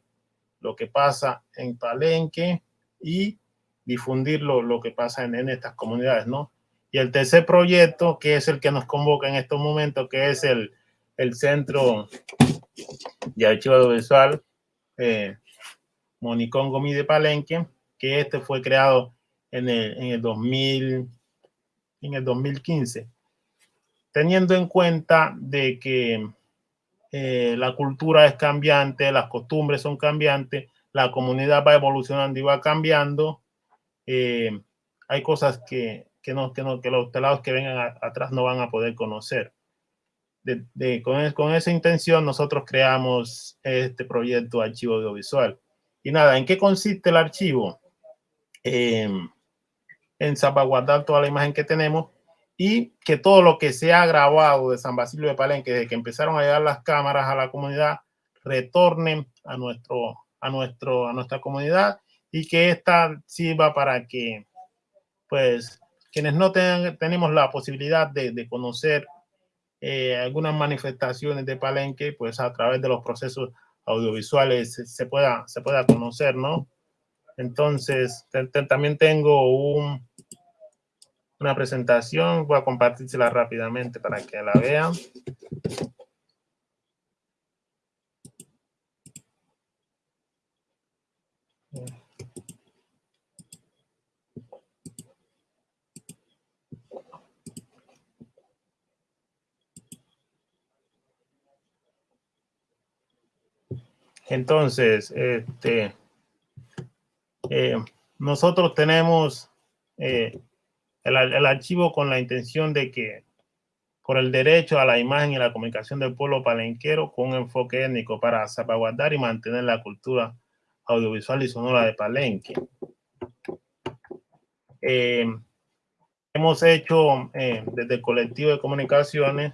lo que pasa en Palenque y difundir lo, lo que pasa en, en, estas comunidades, ¿no? Y el tercer proyecto, que es el que nos convoca en estos momentos, que es el, el Centro de Archivo Audiovisual eh, Monicón Gomí de Palenque, que este fue creado en el, en el 2000 en el 2015, teniendo en cuenta de que eh, la cultura es cambiante, las costumbres son cambiantes, la comunidad va evolucionando y va cambiando, eh, hay cosas que, que, no, que, no, que los telados que vengan a, atrás no van a poder conocer. De, de, con, con, esa intención nosotros creamos este proyecto archivo audiovisual. Y nada, ¿en qué consiste el archivo? Eh, en salvaguardar toda la imagen que tenemos y que todo lo que se ha grabado de San Basilio de Palenque, desde que empezaron a llegar las cámaras a la comunidad, retornen a, nuestro, a, nuestro, a nuestra comunidad y que esta sirva para que, pues, quienes no tengan, tenemos la posibilidad de, de conocer eh, algunas manifestaciones de Palenque, pues a través de los procesos audiovisuales se, se pueda, se pueda conocer, ¿no? Entonces, también tengo un, una presentación, voy a compartírsela rápidamente para que la vean. Entonces, este, eh, nosotros tenemos eh, el, el, archivo con la intención de que por el derecho a la imagen y la comunicación del pueblo palenquero con un enfoque étnico para salvaguardar y mantener la cultura audiovisual y sonora de Palenque. Eh, hemos hecho eh, desde el colectivo de comunicaciones,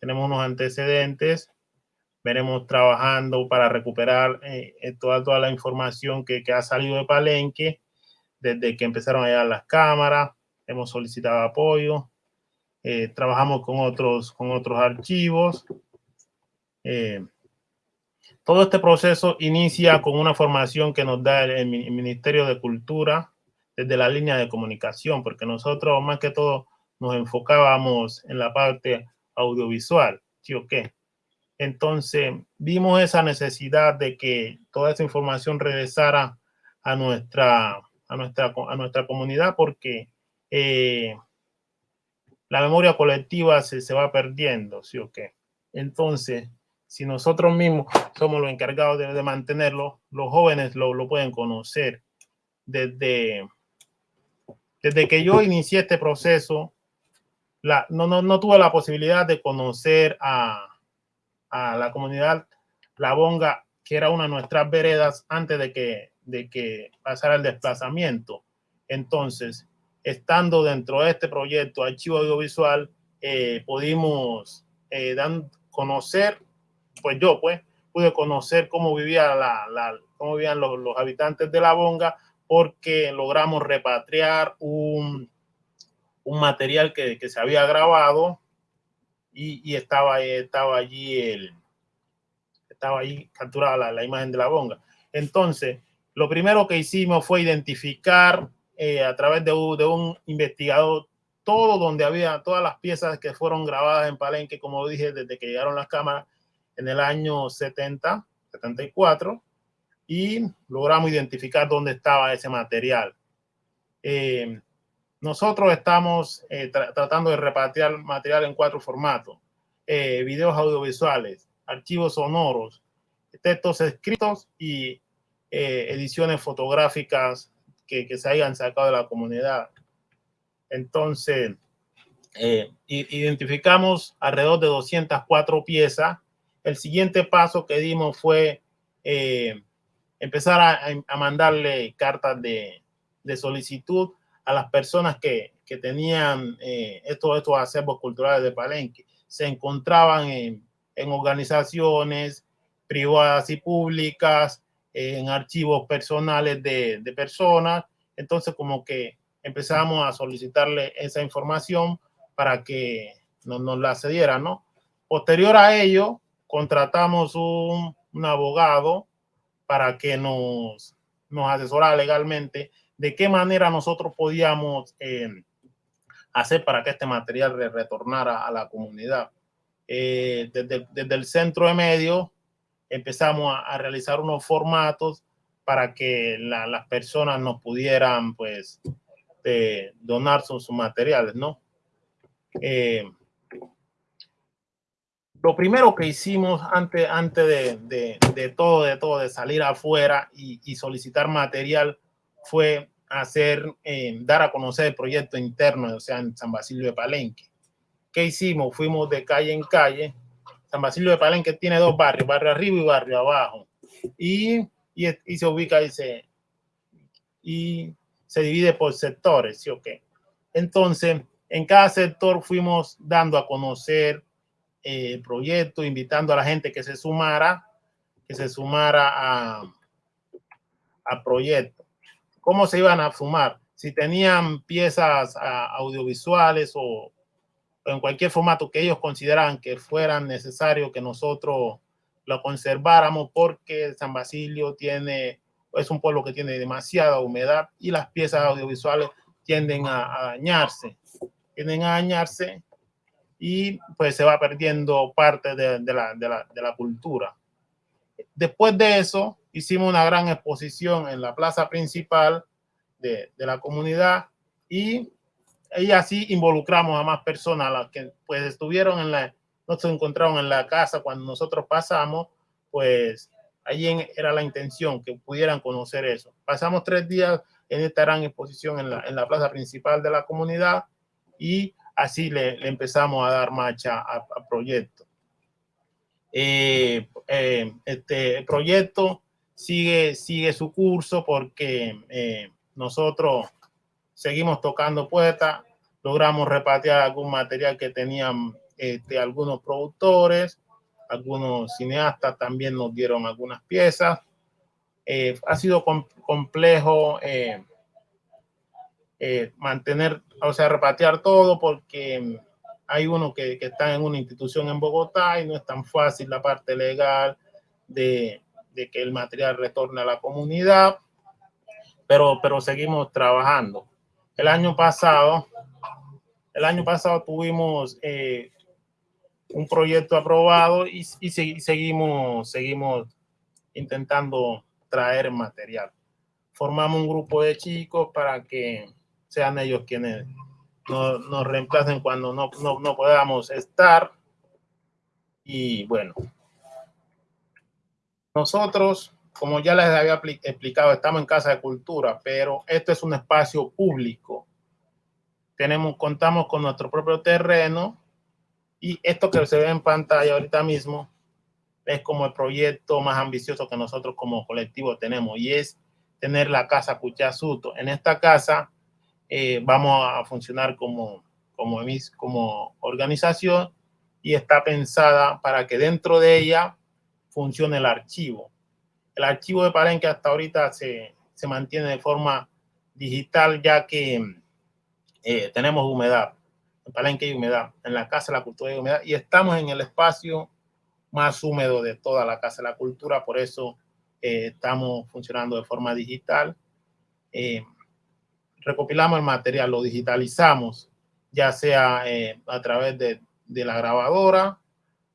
tenemos unos antecedentes, veremos trabajando para recuperar eh, toda, toda la información que, que, ha salido de Palenque desde que empezaron a llegar las cámaras, hemos solicitado apoyo, eh, trabajamos con otros, con otros archivos. Eh, todo este proceso inicia con una formación que nos da el, el, Ministerio de Cultura desde la línea de comunicación, porque nosotros más que todo nos enfocábamos en la parte audiovisual, ¿sí o qué? Entonces, vimos esa necesidad de que toda esa información regresara a nuestra, a nuestra, a nuestra comunidad porque eh, la memoria colectiva se, se, va perdiendo, ¿sí o qué? Entonces, si nosotros mismos somos los encargados de, mantenerlo, los jóvenes lo, lo, pueden conocer. Desde, desde que yo inicié este proceso, no, no, no tuve la posibilidad de conocer a, a la comunidad La Bonga, que era una de nuestras veredas antes de que, de que pasara el desplazamiento. Entonces, estando dentro de este proyecto Archivo Audiovisual, eh, pudimos eh, conocer, pues yo pues, pude conocer cómo, vivía la, cómo vivían los, los, habitantes de La Bonga, porque logramos repatriar un, un material que, que, se había grabado y, y estaba, estaba allí el, estaba allí capturada la imagen de La Bonga. Entonces, lo primero que hicimos fue identificar eh, a través de de un, investigador todo donde había todas las piezas que fueron grabadas en Palenque, como dije, desde que llegaron las cámaras en el año 70, 74, y logramos identificar dónde estaba ese material. Eh, nosotros estamos eh, tra tratando de repatriar material en cuatro formatos, eh, videos audiovisuales, archivos sonoros, textos escritos y ediciones fotográficas que, se hayan sacado de la comunidad. Entonces, eh, identificamos alrededor de 204 piezas. El siguiente paso que dimos fue eh, empezar a, mandarle cartas de, de, solicitud a las personas que, que tenían eh, estos, estos acervos culturales de Palenque. Se encontraban en, en organizaciones privadas y públicas, en archivos personales de, de, personas. Entonces, como que empezamos a solicitarle esa información para que nos, nos la cediera, ¿no? Posterior a ello, contratamos un, un abogado para que nos, nos asesorara legalmente de qué manera nosotros podíamos eh, hacer para que este material retornara a la comunidad. Eh, desde, desde el centro de medios empezamos a, a realizar unos formatos para que la, las personas nos pudieran, pues, eh, donar sus, sus, materiales, ¿no? Eh, lo primero que hicimos antes, antes de, de, de, todo, de todo, de salir afuera y, y solicitar material, fue hacer, eh, dar a conocer el proyecto interno, o sea, en San Basilio de Palenque. ¿Qué hicimos? Fuimos de calle en calle, San Basilio de Palenque tiene dos barrios, barrio arriba y barrio abajo. Y, y, se ubica y se, y se divide por sectores, ¿sí o qué? Entonces, en cada sector fuimos dando a conocer eh, el proyecto, invitando a la gente que se sumara, que se sumara a, a proyecto. ¿Cómo se iban a sumar? Si tenían piezas audiovisuales o en cualquier formato que ellos consideraban que fueran necesario que nosotros lo conserváramos porque San Basilio tiene, es un pueblo que tiene demasiada humedad y las piezas audiovisuales tienden a, a dañarse, tienden a dañarse y pues se va perdiendo parte de, de, la, de, la, de la cultura. Después de eso, hicimos una gran exposición en la plaza principal de, de la comunidad y y así involucramos a más personas, las que pues estuvieron en la, no se encontraron en la casa cuando nosotros pasamos, pues Allí era la intención que pudieran conocer eso. Pasamos tres días en esta gran exposición en la, en la plaza principal de la comunidad y así le, le empezamos a dar marcha al proyecto. Eh, eh, este proyecto sigue, sigue su curso porque eh, nosotros seguimos tocando puertas, logramos repatriar algún material que tenían este, algunos productores, algunos cineastas también nos dieron algunas piezas. Eh, ha sido complejo eh, eh, mantener, o sea, repatriar todo porque hay uno que, que está en una institución en Bogotá y no es tan fácil la parte legal de, de que el material retorne a la comunidad, pero, pero seguimos trabajando. El año pasado, el año pasado tuvimos eh, un proyecto aprobado y, seguimos, seguimos intentando traer material. Formamos un grupo de chicos para que sean ellos quienes nos, nos reemplacen cuando no, no, no podamos estar. Y bueno, nosotros, como ya les había explicado, estamos en Casa de Cultura, pero esto es un espacio público. Tenemos, contamos con nuestro propio terreno y esto que se ve en pantalla ahorita mismo es como el proyecto más ambicioso que nosotros como colectivo tenemos y es tener la casa Cuchasuto. En esta casa eh, vamos a funcionar como, como, como organización y está pensada para que dentro de ella funcione el archivo. El archivo de Palenque hasta ahorita se, se mantiene de forma digital ya que eh, tenemos humedad. En Palenque hay humedad. En la Casa de la Cultura hay humedad y estamos en el espacio más húmedo de toda la Casa de la Cultura. Por eso eh, estamos funcionando de forma digital. Eh, recopilamos el material, lo digitalizamos, ya sea eh, a través de, de la grabadora,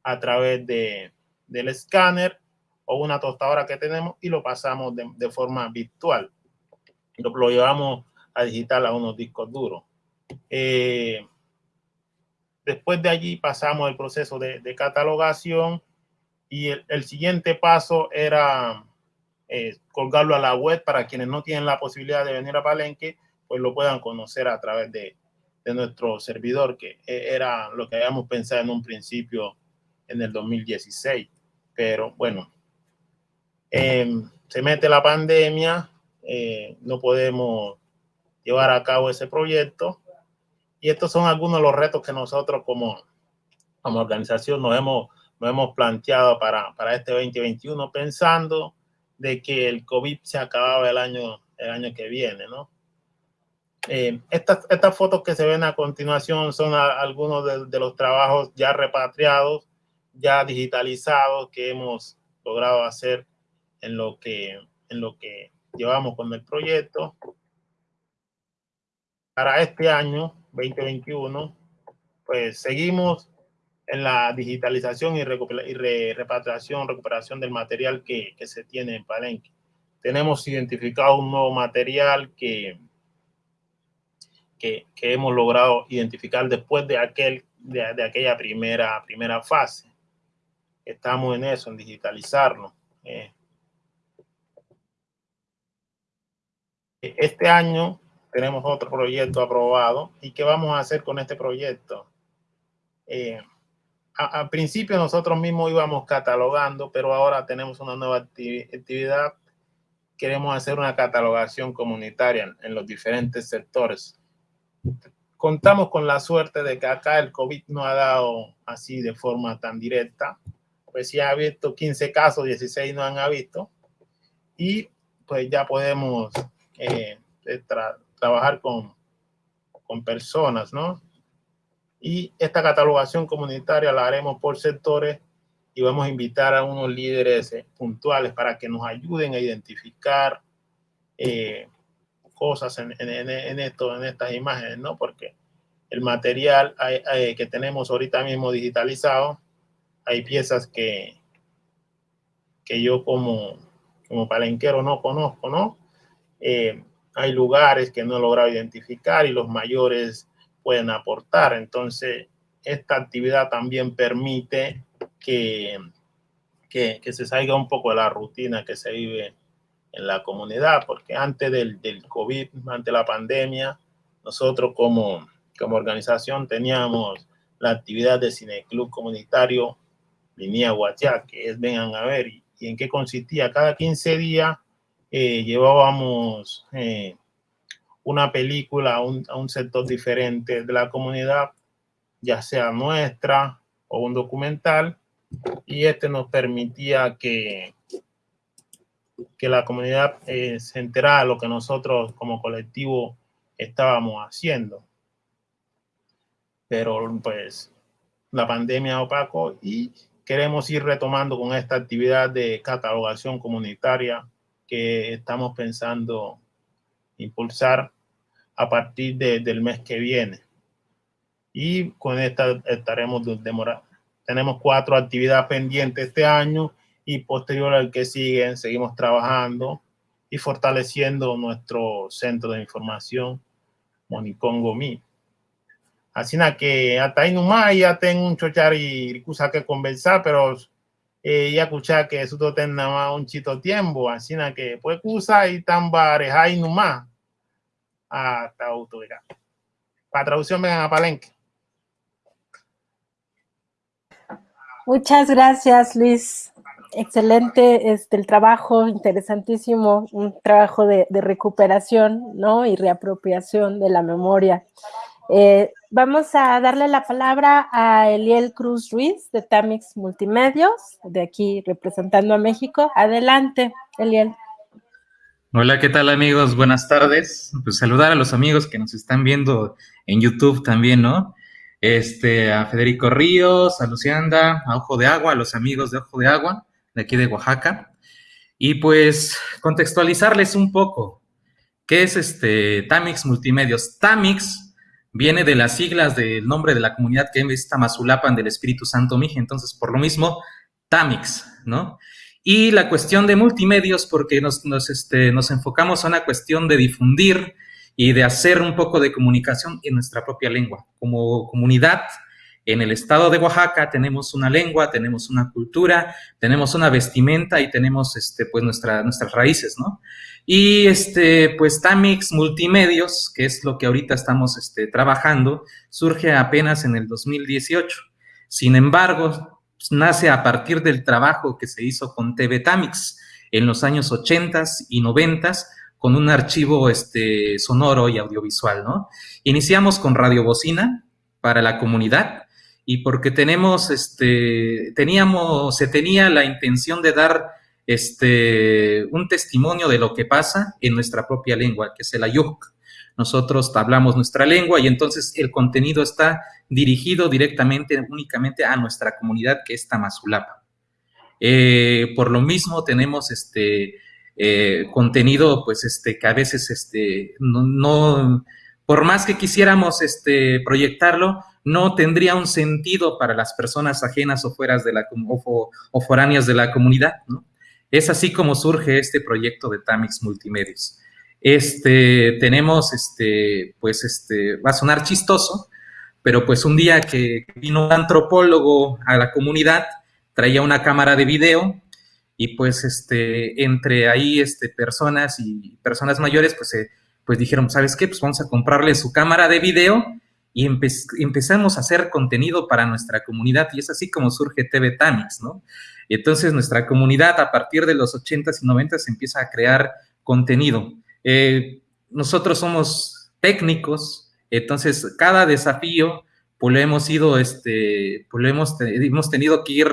a través de, del escáner o una tostadora que tenemos y lo pasamos de, de forma virtual. Lo, lo, llevamos a digital a unos discos duros. Eh, después de allí pasamos el proceso de, de catalogación y el, el, siguiente paso era eh, colgarlo a la web para quienes no tienen la posibilidad de venir a Palenque, pues lo puedan conocer a través de, de nuestro servidor, que eh, era lo que habíamos pensado en un principio en el 2016 pero bueno, eh, se mete la pandemia, eh, no podemos llevar a cabo ese proyecto y estos son algunos de los retos que nosotros como, como organización nos hemos, nos hemos planteado para, para este 2021 pensando de que el COVID se acababa el año, el año que viene, ¿no? Eh, estas, estas fotos que se ven a continuación son a, algunos de, de, los trabajos ya repatriados ya digitalizados que hemos logrado hacer en lo que, en lo que llevamos con el proyecto. Para este año 2021, pues seguimos en la digitalización y, y re repatriación, recuperación del material que, que, se tiene en Palenque. Tenemos identificado un nuevo material que, que, que hemos logrado identificar después de, aquel, de, de aquella primera, primera fase estamos en eso, en digitalizarnos. Eh, este año tenemos otro proyecto aprobado. ¿Y qué vamos a hacer con este proyecto? Eh, al principio nosotros mismos íbamos catalogando, pero ahora tenemos una nueva actividad. Queremos hacer una catalogación comunitaria en los diferentes sectores. Contamos con la suerte de que acá el COVID no ha dado así de forma tan directa, pues ya ha visto 15 casos, 16 no han visto. Y pues ya podemos eh, tra trabajar con, con personas, ¿no? Y esta catalogación comunitaria la haremos por sectores y vamos a invitar a unos líderes eh, puntuales para que nos ayuden a identificar eh, cosas en, en, en, esto, en estas imágenes, ¿no? Porque el material hay, hay, que tenemos ahorita mismo digitalizado hay piezas que, que yo como, como palenquero no conozco, ¿no? Eh, hay lugares que no he logrado identificar y los mayores pueden aportar. Entonces, esta actividad también permite que, que, se salga un poco de la rutina que se vive en la comunidad, porque antes del, del COVID, antes de la pandemia, nosotros como, como organización teníamos la actividad de cineclub comunitario Línea Guachá, que es vengan a ver, y, y en qué consistía. Cada 15 días eh, llevábamos eh, una película a un, sector diferente de la comunidad, ya sea nuestra o un documental, y este nos permitía que, que la comunidad eh, se enterara de lo que nosotros como colectivo estábamos haciendo. Pero pues la pandemia opaco y queremos ir retomando con esta actividad de catalogación comunitaria que estamos pensando impulsar a partir de, del mes que viene. Y con esta estaremos demorando. Tenemos cuatro actividades pendientes este año y posterior al que siguen, seguimos trabajando y fortaleciendo nuestro centro de información, Monicongo Mi. Así que hasta ahí nomás ya tengo un chochar y cosa que conversar, pero eh, ya escuchar que eso tenga más un chito tiempo, así que pues cosa y tan bares ahí nomás hasta autoridad. Para traducción vengan a Palenque. Muchas gracias, Luis. Excelente este, el trabajo, interesantísimo, un trabajo de, de recuperación ¿no? y reapropiación de la memoria. Eh, vamos a darle la palabra a Eliel Cruz Ruiz de Tamix Multimedios, de aquí representando a México. Adelante, Eliel. Hola, ¿qué tal amigos? Buenas tardes. Pues saludar a los amigos que nos están viendo en YouTube también, ¿no? Este, a Federico Ríos, a Lucianda, a Ojo de Agua, a los amigos de Ojo de Agua, de aquí de Oaxaca. Y pues contextualizarles un poco, ¿qué es este Tamix Multimedios? Tamix viene de las siglas del nombre de la comunidad que es Tamazulapan del Espíritu Santo Mije, entonces por lo mismo, Tamix, ¿no? Y la cuestión de multimedios, porque nos, nos, este, nos enfocamos a una cuestión de difundir y de hacer un poco de comunicación en nuestra propia lengua. Como comunidad, en el estado de Oaxaca tenemos una lengua, tenemos una cultura, tenemos una vestimenta y tenemos este, pues nuestra, nuestras raíces, ¿no? Y este, pues Tamix Multimedios, que es lo que ahorita estamos este, trabajando, surge apenas en el 2018. Sin embargo, nace a partir del trabajo que se hizo con TV Tamix en los años 80 y 90 con un archivo este, sonoro y audiovisual, ¿no? Iniciamos con Radio Bocina para la comunidad y porque tenemos, este, teníamos, se tenía la intención de dar este, un testimonio de lo que pasa en nuestra propia lengua, que es el ayuk. Nosotros hablamos nuestra lengua y entonces el contenido está dirigido directamente, únicamente a nuestra comunidad, que es Tamazulapa. Eh, por lo mismo tenemos este eh, contenido, pues, este, que a veces, este, no, no, por más que quisiéramos este, proyectarlo, no tendría un sentido para las personas ajenas o, fueras de la, foráneas de la comunidad, ¿no? Es así como surge este proyecto de Tamix Multimedios. Este, tenemos, este, pues, este, va a sonar chistoso, pero pues un día que vino un antropólogo a la comunidad, traía una cámara de video y pues, este, entre ahí, este, personas y personas mayores, pues, pues dijeron, ¿sabes qué? Pues vamos a comprarle su cámara de video y empezamos a hacer contenido para nuestra comunidad y es así como surge TV Tamix, ¿no? Entonces nuestra comunidad a partir de los 80s y 90s empieza a crear contenido. Eh, nosotros somos técnicos, entonces cada desafío pues lo hemos ido, este, pues lo hemos, hemos tenido que ir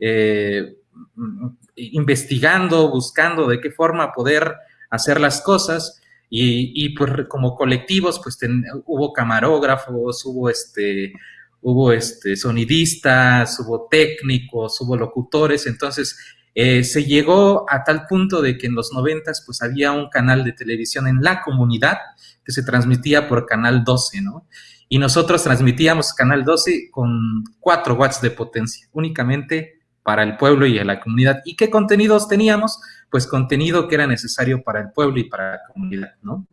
eh, investigando, buscando de qué forma poder hacer las cosas y, y pues como colectivos pues hubo camarógrafos, hubo este, hubo este, sonidistas, hubo técnicos, hubo locutores, entonces eh, se llegó a tal punto de que en los noventas pues había un canal de televisión en la comunidad que se transmitía por Canal 12, ¿no? Y nosotros transmitíamos Canal 12 con 4 watts de potencia, únicamente para el pueblo y a la comunidad. ¿Y qué contenidos teníamos? Pues contenido que era necesario para el pueblo y para la comunidad, ¿no?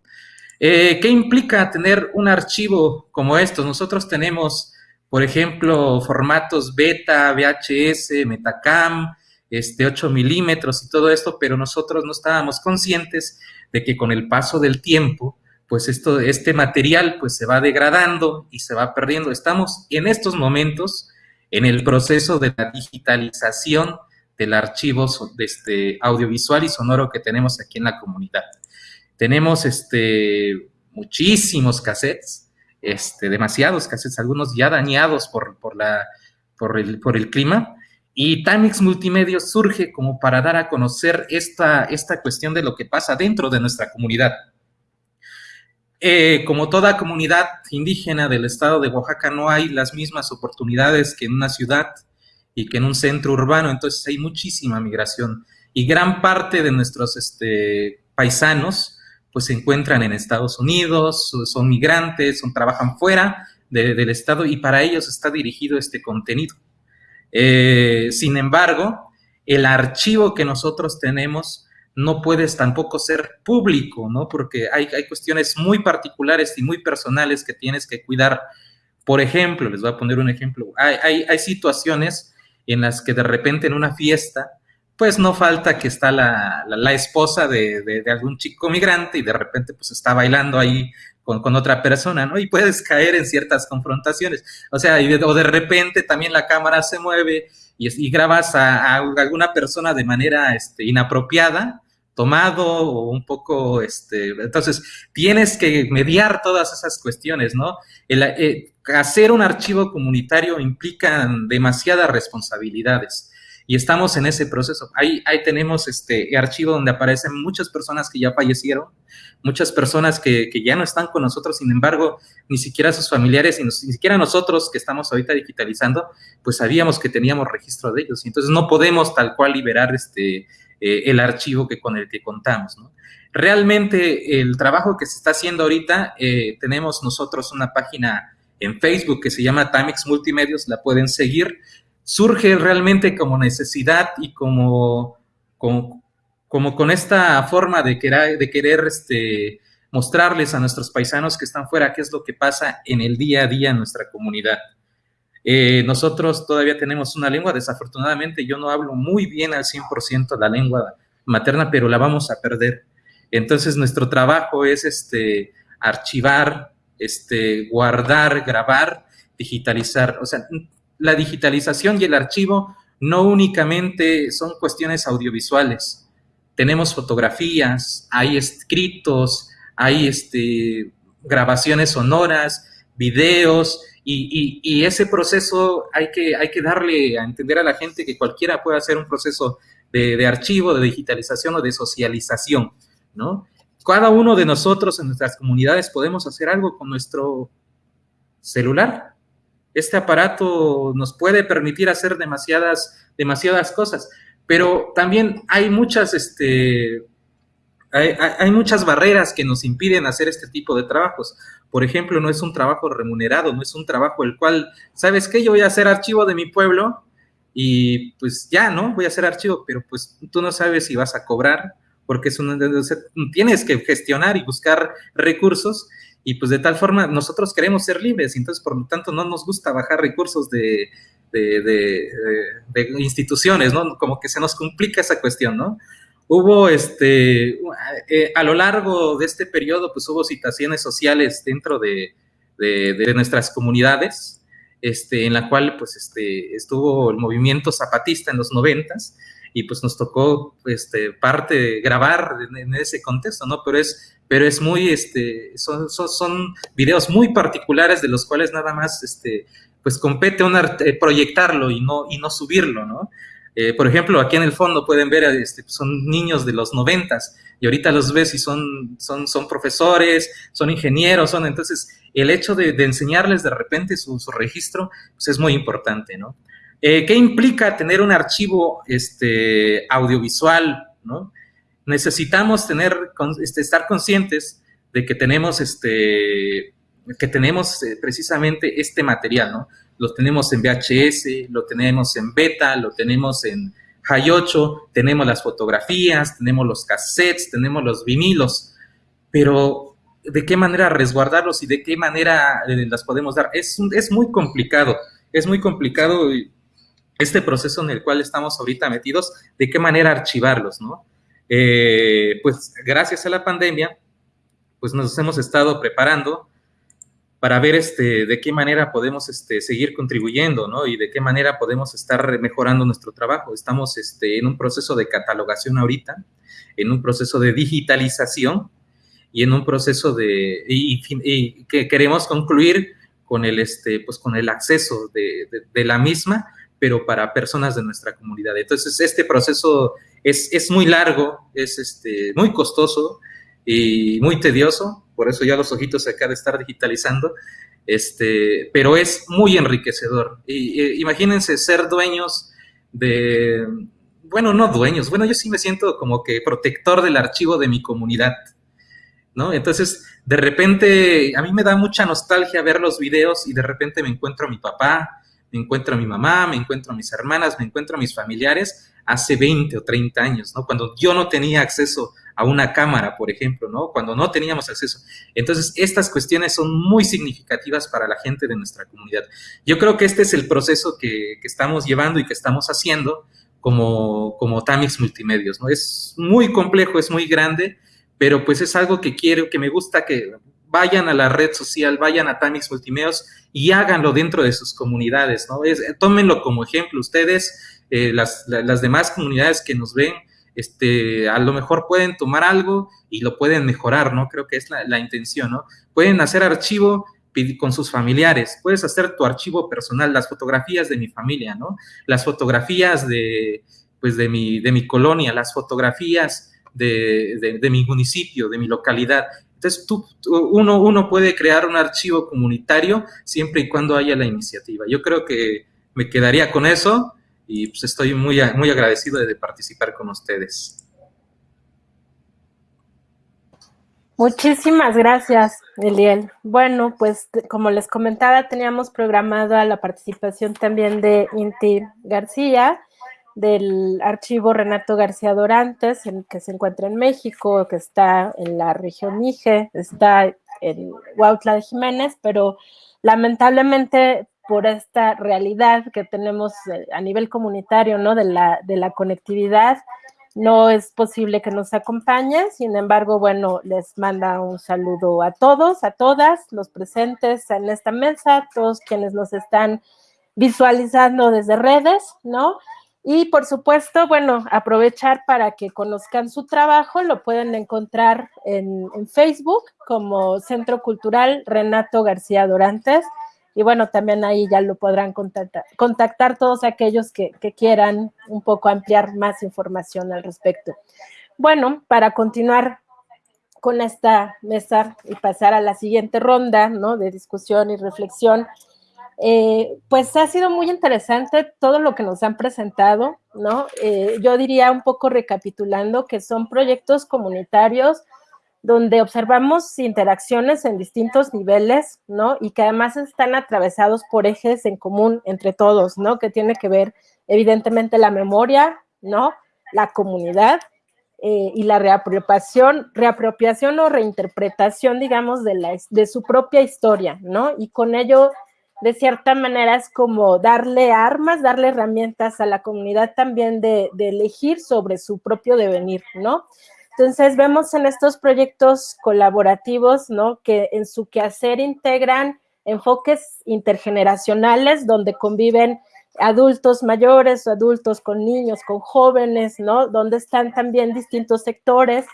Eh, ¿Qué implica tener un archivo como estos? Nosotros tenemos por ejemplo, formatos beta, VHS, Metacam, este, 8 milímetros y todo esto, pero nosotros no estábamos conscientes de que con el paso del tiempo, pues esto, este material pues se va degradando y se va perdiendo. Estamos en estos momentos en el proceso de la digitalización del archivo de este, audiovisual y sonoro que tenemos aquí en la comunidad. Tenemos este, muchísimos cassettes, este, demasiados cassettes, algunos ya dañados por, por, la, por, el, por el clima, y Tamix Multimedia surge como para dar a conocer esta, esta cuestión de lo que pasa dentro de nuestra comunidad. Eh, como toda comunidad indígena del estado de Oaxaca, no hay las mismas oportunidades que en una ciudad y que en un centro urbano, entonces hay muchísima migración. Y gran parte de nuestros este, paisanos pues se encuentran en Estados Unidos, son migrantes, son, trabajan fuera del estado y para ellos está dirigido este contenido. Eh, sin embargo, el archivo que nosotros tenemos no puede tampoco ser público, ¿no? Porque hay, cuestiones muy particulares y muy personales que tienes que cuidar. Por ejemplo, les voy a poner un ejemplo. Hay, situaciones en las que de repente en una fiesta, pues no falta que está la, esposa de, algún chico migrante y de repente pues está bailando ahí con, otra persona, ¿no? Y puedes caer en ciertas confrontaciones. O sea, o de repente también la cámara se mueve y, grabas a, alguna persona de manera este, inapropiada, tomado o un poco, este, entonces tienes que mediar todas esas cuestiones, ¿no? El, eh, hacer un archivo comunitario implica demasiadas responsabilidades y estamos en ese proceso. Ahí, ahí tenemos este archivo donde aparecen muchas personas que ya fallecieron, muchas personas que, que, ya no están con nosotros, sin embargo, ni siquiera sus familiares, ni, siquiera nosotros que estamos ahorita digitalizando, pues sabíamos que teníamos registro de ellos. Entonces no podemos tal cual liberar este, eh, el archivo que, con el que contamos. Realmente el trabajo que se está haciendo ahorita, eh, tenemos nosotros una página en Facebook que se llama Timex Multimedios, la pueden seguir surge realmente como necesidad y como, con esta forma de querer, de querer este, mostrarles a nuestros paisanos que están fuera qué es lo que pasa en el día a día en nuestra comunidad. Eh, nosotros todavía tenemos una lengua, desafortunadamente yo no hablo muy bien al 100% la lengua materna, pero la vamos a perder. Entonces nuestro trabajo es este, archivar, este, guardar, grabar, digitalizar. O sea, la digitalización y el archivo no únicamente son cuestiones audiovisuales. Tenemos fotografías, hay escritos, hay este, grabaciones sonoras, videos, y, ese proceso hay que, hay que darle a entender a la gente que cualquiera puede hacer un proceso de, de archivo, de digitalización o de socialización, ¿no? Cada uno de nosotros en nuestras comunidades podemos hacer algo con nuestro celular, este aparato nos puede permitir hacer demasiadas, demasiadas cosas, pero también hay muchas, este, hay, muchas barreras que nos impiden hacer este tipo de trabajos. Por ejemplo, no es un trabajo remunerado, no es un trabajo el cual, ¿sabes qué? Yo voy a hacer archivo de mi pueblo y pues ya, ¿no? Voy a hacer archivo, pero pues tú no sabes si vas a cobrar, porque es un, tienes que gestionar y buscar recursos y pues de tal forma nosotros queremos ser libres, entonces por lo tanto no nos gusta bajar recursos de, instituciones, ¿no? Como que se nos complica esa cuestión, ¿no? Hubo, este, eh, a lo largo de este periodo, pues hubo citaciones sociales dentro de, nuestras comunidades, este, en la cual, pues, este, estuvo el movimiento zapatista en los noventas, y pues nos tocó, este, parte, grabar en ese contexto, ¿no? Pero es pero es muy, este, son, son, videos muy particulares de los cuales nada más, este, pues compete un eh, proyectarlo y no, y no subirlo, ¿no? Eh, por ejemplo, aquí en el fondo pueden ver, este, son niños de los noventas y ahorita los ves y son, son, son profesores, son ingenieros, son, entonces el hecho de, enseñarles de repente su, registro, pues es muy importante, ¿no? Eh, ¿Qué implica tener un archivo este, audiovisual, ¿no? necesitamos tener, este, estar conscientes de que tenemos, este, que tenemos eh, precisamente este material, ¿no? Lo tenemos en VHS, lo tenemos en beta, lo tenemos en High 8, tenemos las fotografías, tenemos los cassettes, tenemos los vinilos, pero ¿de qué manera resguardarlos y de qué manera eh, las podemos dar? Es, es muy complicado, es muy complicado este proceso en el cual estamos ahorita metidos, de qué manera archivarlos, ¿no? Eh, pues gracias a la pandemia, pues nos hemos estado preparando para ver este, de qué manera podemos este, seguir contribuyendo, ¿no? Y de qué manera podemos estar mejorando nuestro trabajo. Estamos este, en un proceso de catalogación ahorita, en un proceso de digitalización y en un proceso de, y, que queremos concluir con el, este, pues con el acceso de, de, la misma, pero para personas de nuestra comunidad. Entonces, este proceso es, es muy largo, es este, muy costoso y muy tedioso, por eso ya los ojitos acaba de estar digitalizando, este, pero es muy enriquecedor. Y, imagínense ser dueños de, bueno, no dueños, bueno, yo sí me siento como que protector del archivo de mi comunidad, ¿no? Entonces, de repente, a mí me da mucha nostalgia ver los videos y de repente me encuentro a mi papá, me encuentro a mi mamá, me encuentro a mis hermanas, me encuentro a mis familiares hace 20 o 30 años, ¿no? Cuando yo no tenía acceso a una cámara, por ejemplo, ¿no? Cuando no teníamos acceso. Entonces, estas cuestiones son muy significativas para la gente de nuestra comunidad. Yo creo que este es el proceso que, estamos llevando y que estamos haciendo como, como Tamix Multimedios, ¿no? Es muy complejo, es muy grande, pero pues es algo que quiero, que me gusta que vayan a la red social, vayan a Tamix Multimedios y háganlo dentro de sus comunidades, ¿no? Es, tómenlo como ejemplo ustedes, eh, las, las demás comunidades que nos ven, este, a lo mejor pueden tomar algo y lo pueden mejorar, ¿no? Creo que es la, intención, ¿no? Pueden hacer archivo con sus familiares, puedes hacer tu archivo personal, las fotografías de mi familia, ¿no? Las fotografías de, pues, de mi, de mi colonia, las fotografías de, de, mi municipio, de mi localidad. Entonces, tú, uno, uno puede crear un archivo comunitario siempre y cuando haya la iniciativa. Yo creo que me quedaría con eso y pues estoy muy, muy agradecido de participar con ustedes. Muchísimas gracias, Eliel. Bueno, pues como les comentaba, teníamos programada la participación también de Inti García, del archivo Renato García Dorantes, en, que se encuentra en México, que está en la región Mije, está en Huautla de Jiménez, pero lamentablemente por esta realidad que tenemos eh, a nivel comunitario, ¿no? De la, de la conectividad, no es posible que nos acompañe, sin embargo, bueno, les manda un saludo a todos, a todas los presentes en esta mesa, todos quienes nos están visualizando desde redes, ¿no? Y por supuesto, bueno, aprovechar para que conozcan su trabajo, lo pueden encontrar en, en Facebook como Centro Cultural Renato García Dorantes, y bueno, también ahí ya lo podrán contactar, contactar todos aquellos que, quieran un poco ampliar más información al respecto. Bueno, para continuar con esta mesa y pasar a la siguiente ronda ¿no? de discusión y reflexión, eh, pues ha sido muy interesante todo lo que nos han presentado, ¿no? Eh, yo diría un poco recapitulando que son proyectos comunitarios donde observamos interacciones en distintos niveles, ¿no? Y que además están atravesados por ejes en común entre todos, ¿no? Que tiene que ver, evidentemente, la memoria, ¿no? La comunidad eh, y la reapropiación, reapropiación o reinterpretación, digamos, de, su propia historia, ¿no? Y con ello, de cierta manera, es como darle armas, darle herramientas a la comunidad también de, de elegir sobre su propio devenir, ¿no? Entonces, vemos en estos proyectos colaborativos, ¿no? Que en su quehacer integran enfoques intergeneracionales donde conviven adultos mayores o adultos con niños, con jóvenes, ¿no? Donde están también distintos sectores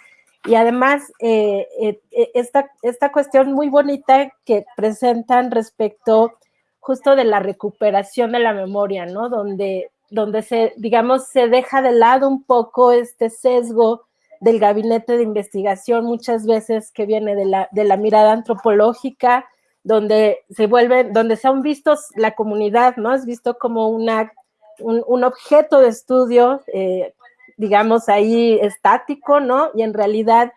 y además eh, eh, esta, esta cuestión muy bonita que presentan respecto justo de la recuperación de la memoria, ¿no? Donde, donde se, digamos, se deja de lado un poco este sesgo del gabinete de investigación, muchas veces que viene de la, de la mirada antropológica, donde se vuelven, donde se han visto la comunidad, ¿no? Es visto como una, un, objeto de estudio, eh, digamos, ahí estático, ¿no? Y en realidad,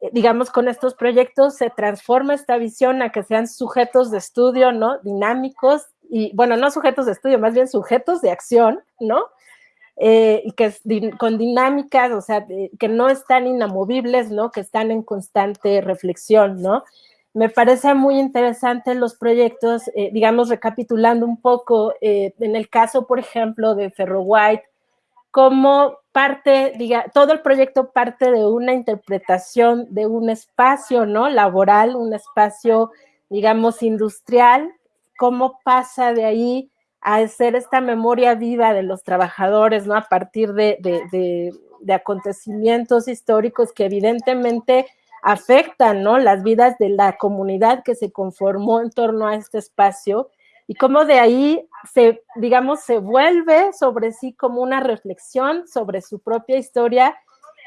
eh, digamos, con estos proyectos se transforma esta visión a que sean sujetos de estudio, ¿no? Dinámicos, y bueno, no sujetos de estudio, más bien sujetos de acción, ¿no? Eh, y que con dinámicas, o sea, que no están inamovibles, ¿no? Que están en constante reflexión, ¿no? me parece muy interesante los proyectos, eh, digamos, recapitulando un poco, eh, en el caso, por ejemplo, de Ferro White, como parte, diga, todo el proyecto parte de una interpretación de un espacio, ¿no? Laboral, un espacio, digamos, industrial, cómo pasa de ahí a hacer esta memoria viva de los trabajadores, ¿no? A partir de, de, acontecimientos históricos que evidentemente afectan, ¿no? Las vidas de la comunidad que se conformó en torno a este espacio y cómo de ahí se, digamos, se vuelve sobre sí como una reflexión sobre su propia historia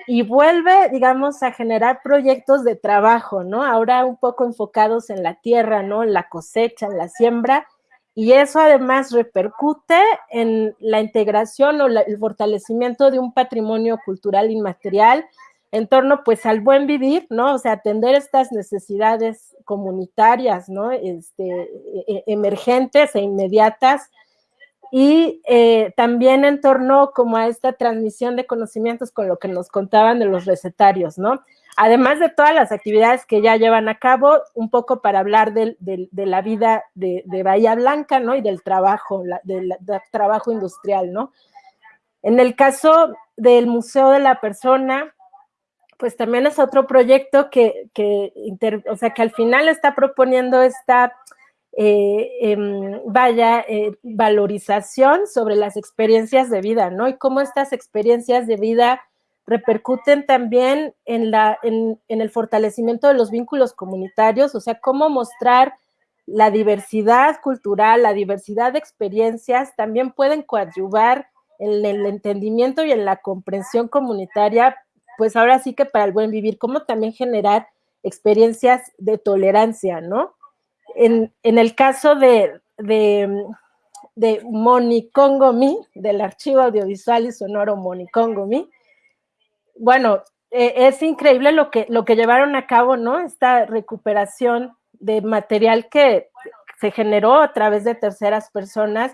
y vuelve, digamos, a generar proyectos de trabajo, ¿no? Ahora un poco enfocados en la tierra, ¿no? En la cosecha, en la siembra, y eso además repercute en la integración o el fortalecimiento de un patrimonio cultural inmaterial en torno pues al buen vivir, ¿no? O sea, atender estas necesidades comunitarias, ¿no? Este, e, e, emergentes e inmediatas y eh, también en torno como a esta transmisión de conocimientos con lo que nos contaban de los recetarios, ¿no? Además de todas las actividades que ya llevan a cabo, un poco para hablar de, la vida de, Bahía Blanca, ¿no? Y del trabajo, del trabajo industrial, ¿no? En el caso del Museo de la Persona, pues también es otro proyecto que, o sea, que al final está proponiendo esta, eh, em, vaya, eh, valorización sobre las experiencias de vida, ¿no? Y cómo estas experiencias de vida repercuten también en, la, en, en el fortalecimiento de los vínculos comunitarios, o sea, cómo mostrar la diversidad cultural, la diversidad de experiencias, también pueden coadyuvar en el entendimiento y en la comprensión comunitaria pues ahora sí que para el buen vivir, cómo también generar experiencias de tolerancia, ¿no? En, el caso de, de, de Monicongomi, del archivo audiovisual y sonoro Monicongomi, bueno, eh, es increíble lo que, lo que llevaron a cabo, ¿no? Esta recuperación de material que se generó a través de terceras personas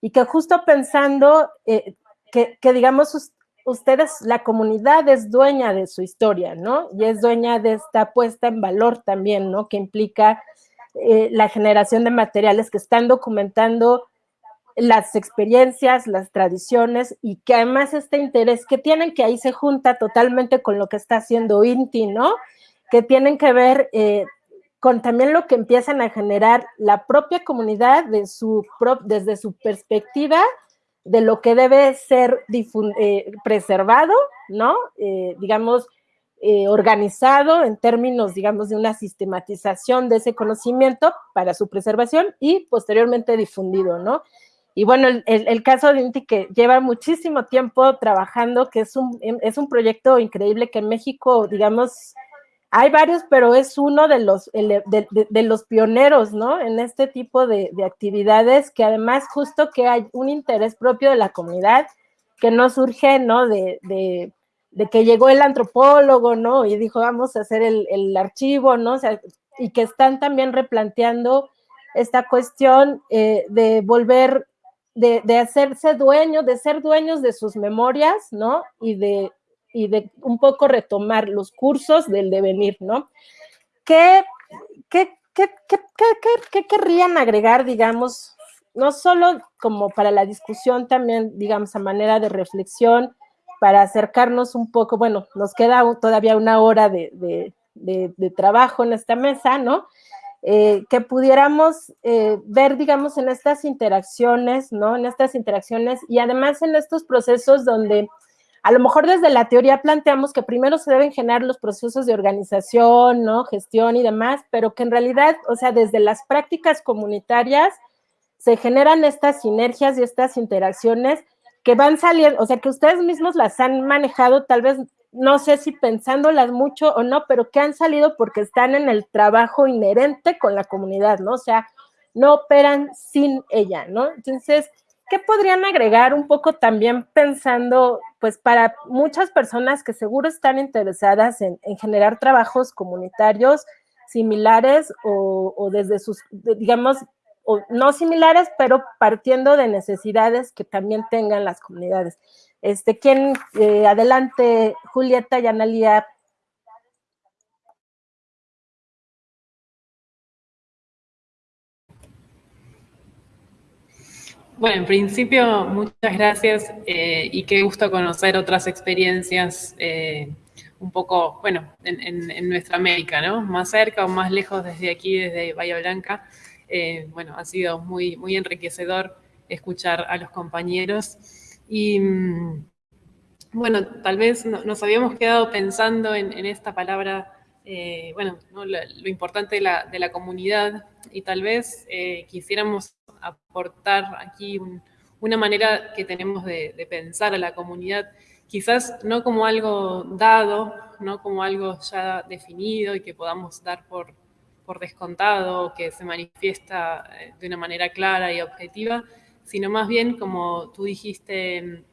y que justo pensando eh, que, que, digamos, ustedes, la comunidad es dueña de su historia, ¿no? Y es dueña de esta puesta en valor también, ¿no? Que implica eh, la generación de materiales que están documentando las experiencias, las tradiciones y que además este interés que tienen, que ahí se junta totalmente con lo que está haciendo INTI, ¿no? Que tienen que ver eh, con también lo que empiezan a generar la propia comunidad desde su perspectiva de lo que debe ser eh, preservado, ¿no? Eh, digamos, organizado en términos, digamos, de una sistematización de ese conocimiento para su preservación y posteriormente difundido, ¿no? Y bueno, el, caso de INTI que lleva muchísimo tiempo trabajando, que es un, es un proyecto increíble que en México, digamos, hay varios, pero es uno de los, de, los pioneros, ¿no? En este tipo de, actividades, que además justo que hay un interés propio de la comunidad, que no surge, ¿no? De, que llegó el antropólogo, ¿no? Y dijo, vamos a hacer el, archivo, ¿no? O sea, y que están también replanteando esta cuestión eh, de volver, de, de hacerse dueños, de ser dueños de sus memorias, ¿no? Y de y de un poco retomar los cursos del devenir, ¿no? ¿Qué, qué, qué, qué querrían agregar, digamos, no solo como para la discusión, también, digamos, a manera de reflexión, para acercarnos un poco, bueno, nos queda todavía una hora de, trabajo en esta mesa, ¿no? Eh, que pudiéramos eh, ver, digamos, en estas interacciones, ¿no? En estas interacciones y además en estos procesos donde a lo mejor desde la teoría planteamos que primero se deben generar los procesos de organización, ¿no? Gestión y demás, pero que en realidad, o sea, desde las prácticas comunitarias se generan estas sinergias y estas interacciones que van saliendo, o sea, que ustedes mismos las han manejado, tal vez, no sé si pensándolas mucho o no, pero que han salido porque están en el trabajo inherente con la comunidad, ¿no? O sea, no operan sin ella, ¿no? Entonces, ¿qué podrían agregar un poco también pensando, pues para muchas personas que seguro están interesadas en, generar trabajos comunitarios similares o, desde sus, digamos, no similares, pero partiendo de necesidades que también tengan las comunidades. Este, ¿Quién? Eh, adelante, Julieta y Analia. Bueno, en principio, muchas gracias eh, y qué gusto conocer otras experiencias eh, un poco, bueno, en, nuestra América, ¿no? Más cerca o más lejos desde aquí, desde Bahía Blanca. Bueno, ha sido muy, muy enriquecedor escuchar a los compañeros. Y mm, bueno, tal vez nos habíamos quedado pensando en, esta palabra, bueno, lo, importante de la, de la, comunidad. Y tal vez quisiéramos aportar aquí una manera que tenemos de, pensar a la comunidad, quizás no como algo dado, no como algo ya definido y que podamos dar por, por descontado, que se manifiesta eh, de una manera clara y objetiva, sino más bien, como tú dijiste,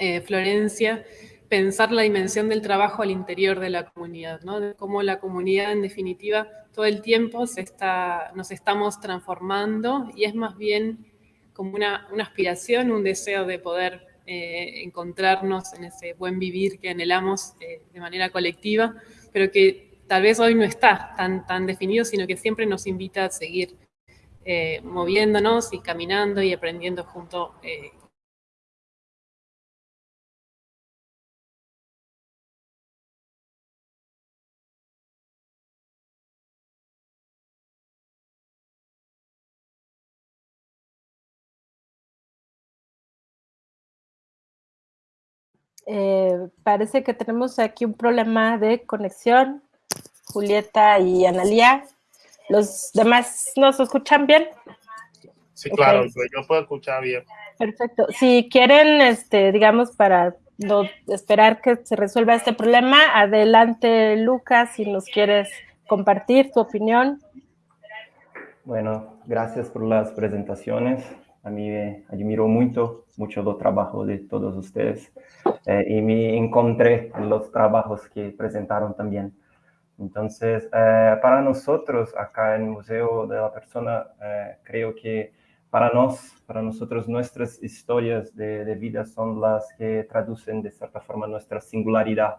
eh, Florencia, pensar la dimensión del trabajo al interior de la comunidad, ¿no? cómo la comunidad en definitiva todo el tiempo se está, nos estamos transformando y es más bien como una, aspiración, un deseo de poder eh, encontrarnos en ese buen vivir que anhelamos eh, de manera colectiva, pero que tal vez hoy no está tan, tan definido, sino que siempre nos invita a seguir eh, moviéndonos y caminando y aprendiendo junto Eh, parece que tenemos aquí un problema de conexión. Julieta y Analia. ¿Los demás nos escuchan bien? Sí, claro, yo puedo escuchar bien. Perfecto. Si quieren, este, digamos, para no esperar que se resuelva este problema, adelante, Lucas, si nos quieres compartir tu opinión. Bueno, gracias por las presentaciones. A mí me admiro mucho, mucho el trabajo de todos ustedes eh, y me encontré en los trabajos que presentaron también. Entonces, eh, para nosotros acá en el Museo de la Persona, eh, creo que para nos, para nosotros nuestras historias de, vida son las que traducen de cierta forma nuestra singularidad.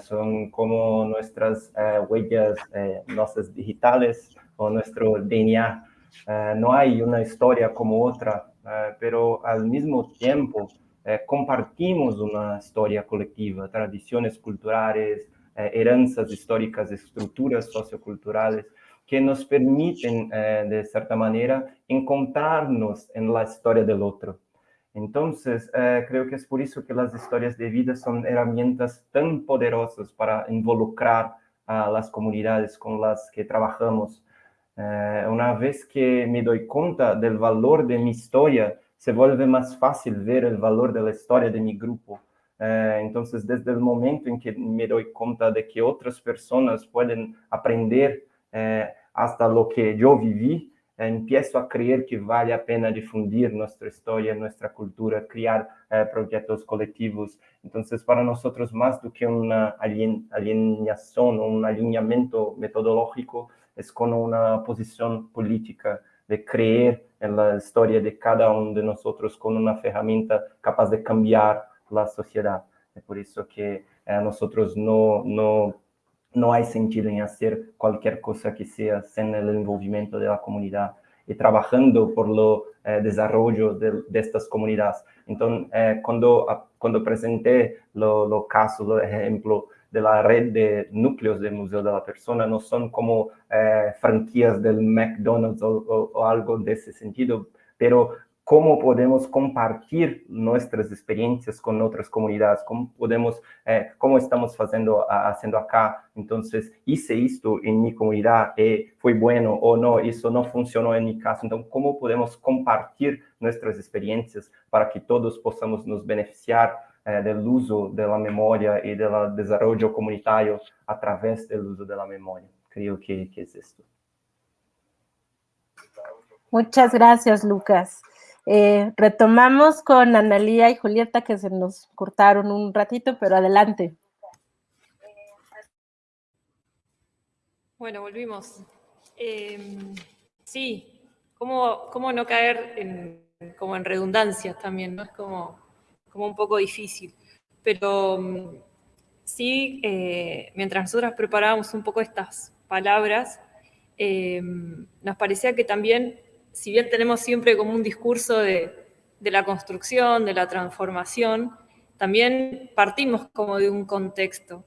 son como nuestras huellas, nuestras digitales o nuestro DNA eh, no hay una historia como otra, eh, pero al mismo tiempo eh, compartimos una historia colectiva, tradiciones culturales, herencias históricas, estructuras socioculturales que nos permiten, de cierta manera, encontrarnos en la historia del otro. Entonces, creo que es por eso que las historias de vida son herramientas tan poderosas para involucrar a las comunidades con las que trabajamos eh, una vez que me doy cuenta del valor de mi historia, se vuelve más fácil ver el valor de la historia de mi grupo. Eh, entonces, desde el momento en que me doy cuenta de que otras personas pueden aprender eh, hasta lo que yo viví, empiezo a creer que vale la pena difundir nuestra historia, nuestra cultura, crear proyectos colectivos. Entonces, para nosotros, más do que una alineación o un alineamiento metodológico, es con una posición política de creer en la historia de cada uno de nosotros con una herramienta capaz de cambiar la sociedad. Es por eso que a eh, nosotros no, no, no hay sentido en hacer cualquier cosa que sea sin el envolvimiento de la comunidad y trabajando por lo eh, desarrollo de, estas comunidades. Entonces, eh, cuando, cuando presenté los lo casos, los ejemplos de la red de núcleos del Museo de la Persona, no son como eh, franquías del McDonald's o, algo de ese sentido, pero cómo podemos compartir nuestras experiencias con otras comunidades, cómo podemos, eh, estamos haciendo, haciendo acá. Entonces, hice esto en mi comunidad y eh, fue bueno o no, eso no funcionó en mi caso. Entonces, cómo podemos compartir nuestras experiencias para que todos podamos nos beneficiar eh, del uso de la memoria y del desarrollo comunitario a través uso de la memoria. Creo que, que es esto. Muchas gracias, Lucas. Eh, retomamos con Analía y Julieta, que se nos cortaron un ratito, pero adelante. Bueno, volvimos. Em, sí, ¿cómo, ¿cómo, no caer en, como en redundancias también? ¿no? Es como como un poco difícil. Pero mm, sí, eh, mientras nosotros preparábamos un poco estas palabras, em, nos parecía que también si bien tenemos siempre como un discurso de, la construcción, de la transformación, también partimos como de un contexto.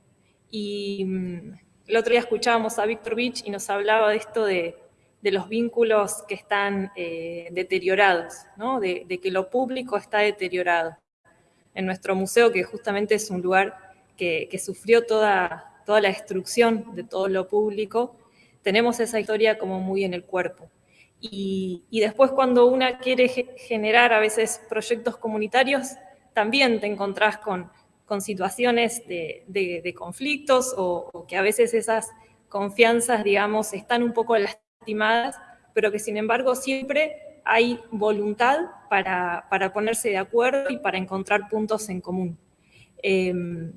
Y mm, el otro día escuchábamos a Víctor Beach y nos hablaba de esto de, los vínculos que están eh, deteriorados, de, que lo público está deteriorado. En nuestro museo, que justamente es un lugar que, sufrió toda, toda la destrucción de todo lo público, tenemos esa historia como muy en el cuerpo. Y, después cuando una quiere generar a veces proyectos comunitarios, también te encontrás con, con situaciones de, conflictos o, que a veces esas confianzas, digamos, están un poco lastimadas, pero que sin embargo siempre hay voluntad para, ponerse de acuerdo y para encontrar puntos en común. Em,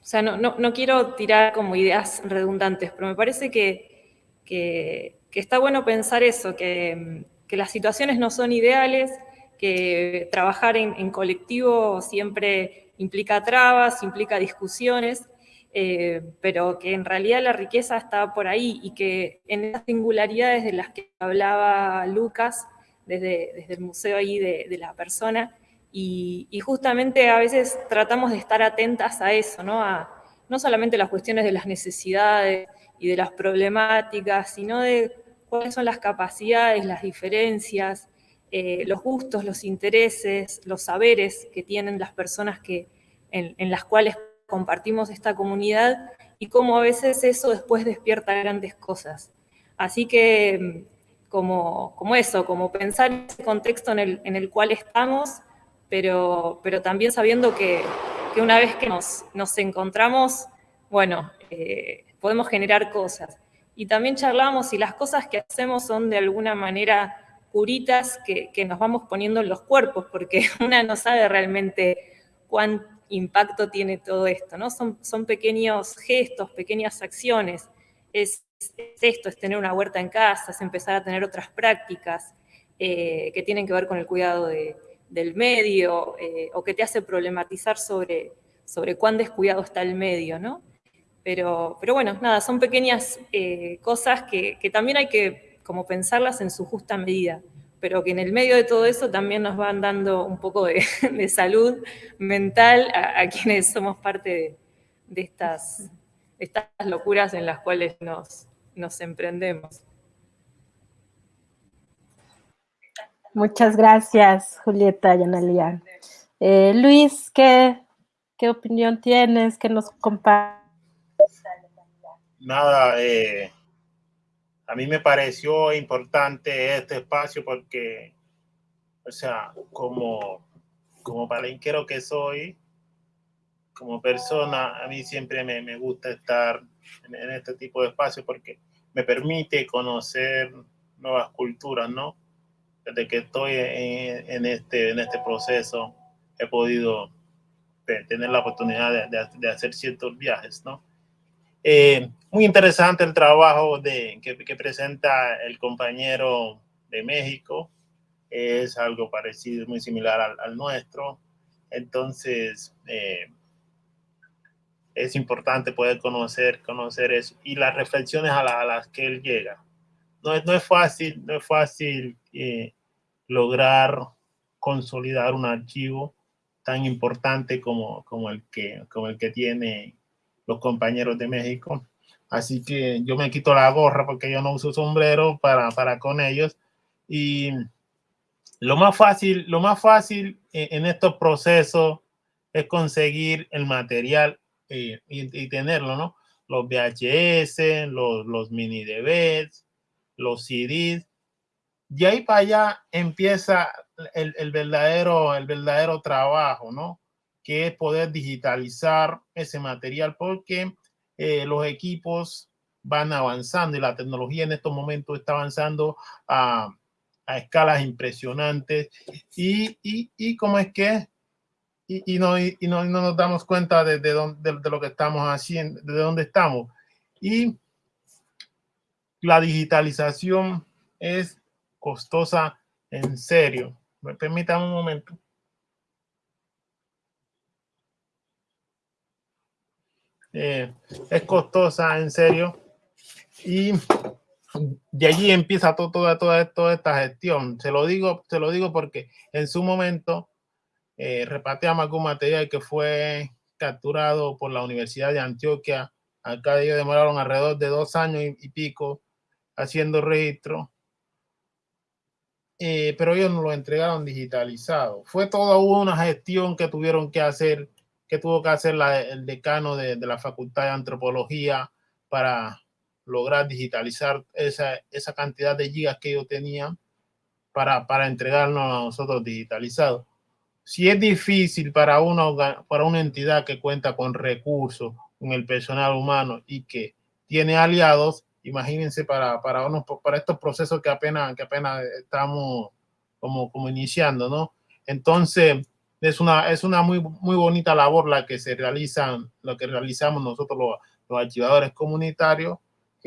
o sea, no, quiero tirar como ideas redundantes, pero me parece que, que que está bueno pensar eso, que, las situaciones no son ideales, que trabajar en, colectivo siempre implica trabas, implica discusiones, eh, pero que en realidad la riqueza está por ahí y que en esas singularidades de las que hablaba Lucas, desde, desde el museo ahí de, la persona, y, justamente a veces tratamos de estar atentas a eso, ¿no? A, no solamente las cuestiones de las necesidades y de las problemáticas, sino de cuáles son las capacidades, las diferencias, eh, los gustos, los intereses, los saberes que tienen las personas que, en, las cuales compartimos esta comunidad y cómo a veces eso después despierta grandes cosas. Así que como, como eso, como pensar en ese contexto en el, en el cual estamos, pero, pero también sabiendo que, que una vez que nos, nos encontramos, bueno, eh, podemos generar cosas y también charlamos si las cosas que hacemos son de alguna manera puritas que, nos vamos poniendo en los cuerpos, porque [laughs] una no sabe realmente cuán impacto tiene todo esto, ¿no? Son, son pequeños gestos, pequeñas acciones. Es, esto, es tener una huerta en casa, es empezar a tener otras prácticas eh, que tienen que ver con el cuidado del medio, eh, o que te hace problematizar sobre, sobre cuán descuidado está el medio, ¿no? Pero, pero bueno, nada, son pequeñas eh, cosas que, también hay que como pensarlas en su justa medida, pero que en el medio de todo eso también nos van dando un poco de, [laughs] salud mental a, quienes somos parte de, estas, locuras en las cuales nos, emprendemos. Muchas gracias, Julieta y Analia. Eh, Luis, ¿qué, ¿qué opinión tienes? ¿Qué nos compartes? Nada, eh, a mí me pareció importante este espacio porque, o sea, como, como palenquero que soy, como persona, a mí siempre me, gusta estar en, este tipo de espacios porque me permite conocer nuevas culturas, ¿no? Desde que estoy en, este, en este proceso he podido tener la oportunidad de, de hacer ciertos viajes, ¿no? Eh, muy interesante el trabajo de, que, presenta el compañero de México. Es algo parecido, muy similar al, nuestro. Entonces, eh, es importante poder conocer, conocer eso y las reflexiones a, las que él llega. No es, no es fácil, no es fácil eh, lograr consolidar un archivo tan importante como, como, el que, como el que tiene los compañeros de México. Así que yo me quito la gorra porque yo no uso sombrero para, para con ellos. Y lo más fácil, lo más fácil en, estos procesos es conseguir el material eh, y, tenerlo, ¿no? Los VHS, los, los mini DVDs, los CDs. Y ahí para allá empieza el, el, verdadero, el verdadero trabajo, ¿no? Que es poder digitalizar ese material porque eh, los equipos van avanzando y la tecnología en estos momentos está avanzando a, escalas impresionantes y, y, cómo es que y, no, y, no, nos damos cuenta de, de, de, lo que estamos haciendo, de dónde estamos. Y la digitalización es costosa en serio. Permítame un momento. Eh, es costosa, en serio. Y de allí empieza toda, toda, toda esta gestión. Se lo digo, se lo digo porque en su momento eh, repateamos algún material que fue capturado por la Universidad de Antioquia. Acá ellos demoraron alrededor de dos años y, pico haciendo registro. Eh, pero ellos nos lo entregaron digitalizado. Fue toda una gestión que tuvieron que hacer, que tuvo que hacer el decano de, de la Facultad de Antropología para lograr digitalizar esa, esa cantidad de gigas que ellos tenían para, para entregarnos a nosotros digitalizados. Si es difícil para una, para una entidad que cuenta con recursos, con el personal humano y que tiene aliados, imagínense para, para, unos, para estos procesos que apenas, que apenas estamos como, como iniciando, ¿no? Entonces, es una, es una muy, muy bonita labor la que se realizan, lo que realizamos nosotros los, los archivadores comunitarios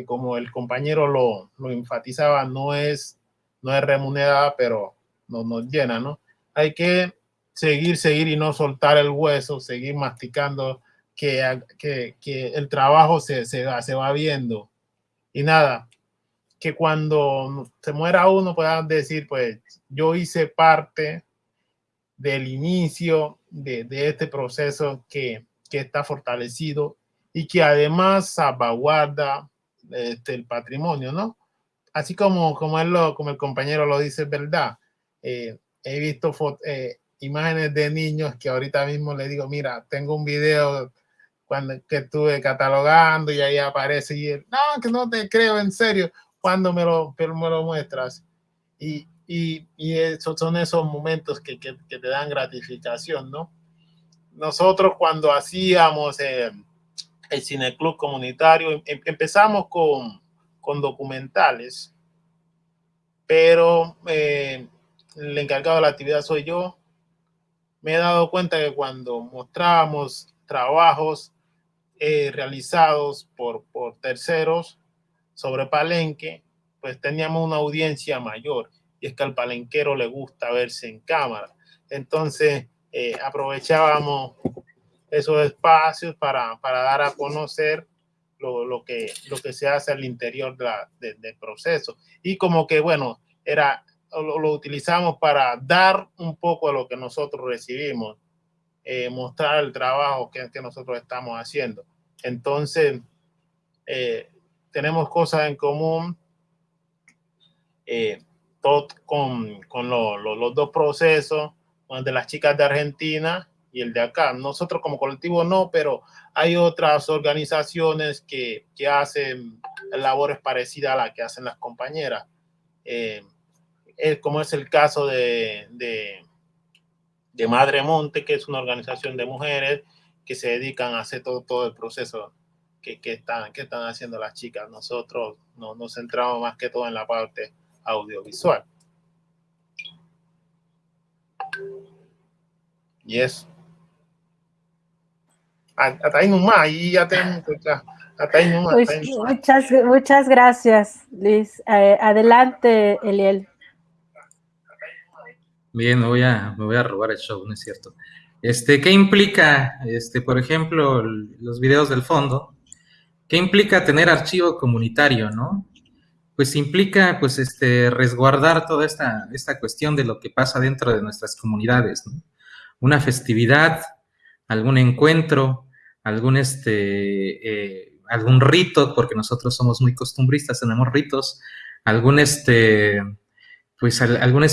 como el compañero lo, lo enfatizaba, no es, no es remunerada, pero no, nos llena, ¿no? Hay que seguir, seguir y no soltar el hueso, seguir masticando que, que, que el trabajo se, se, va, se va viendo. Y nada, que cuando se muera uno puedan decir, pues yo hice parte del inicio de, este proceso que, está fortalecido y que además salvaguarda este, el patrimonio, ¿no? Así como, como el compañero lo dice, es verdad. Eh, he visto eh, imágenes de niños que ahorita mismo le digo, mira, tengo un video cuando, que estuve catalogando y ahí aparece y él, no, que no te creo, en serio, cuando me lo, me lo muestras. Y, y, y esos son esos momentos que, que, que, te dan gratificación, ¿no? Nosotros cuando hacíamos... Eh, el cineclub comunitario. Em, em, empezamos con, con documentales, pero eh, el encargado de la actividad soy yo. Me he dado cuenta que cuando mostrábamos trabajos eh, realizados por, por terceros sobre Palenque, pues teníamos una audiencia mayor y es que al palenquero le gusta verse en cámara. Entonces eh, aprovechábamos esos espacios para, para dar a conocer lo, lo, que, lo que se hace al interior de del proceso. Y como que, bueno, era, lo, lo, utilizamos para dar un poco de lo que nosotros recibimos, eh, mostrar el trabajo que, que, nosotros estamos haciendo. Entonces, eh, tenemos cosas en común, eh, todo con, con lo, lo, los dos procesos, de las chicas de Argentina y el de acá. Nosotros como colectivo no, pero hay otras organizaciones que, que hacen labores parecidas a las que hacen las compañeras. Eh, es, como es el caso de, de, de, Madre Monte, que es una organización de mujeres que se dedican a hacer todo, todo el proceso que, que, están, que están haciendo las chicas. Nosotros no, nos centramos más que todo en la parte audiovisual. Y eso hasta ahí nomás, y ya tengo, hasta ahí nomás. Muchas, muchas gracias, Luis. Eh, adelante, Eliel. Bien, me voy, a, me voy a robar el show, ¿no es cierto? Este, ¿Qué implica, este, por ejemplo, los videos del fondo? ¿Qué implica tener archivo comunitario, no? Pues implica, pues, este, resguardar toda esta, esta cuestión de lo que pasa dentro de nuestras comunidades, ¿no? Una festividad, algún encuentro, algún, este, eh, algún rito, porque nosotros somos muy costumbristas, tenemos ritos, algún, este, pues, algún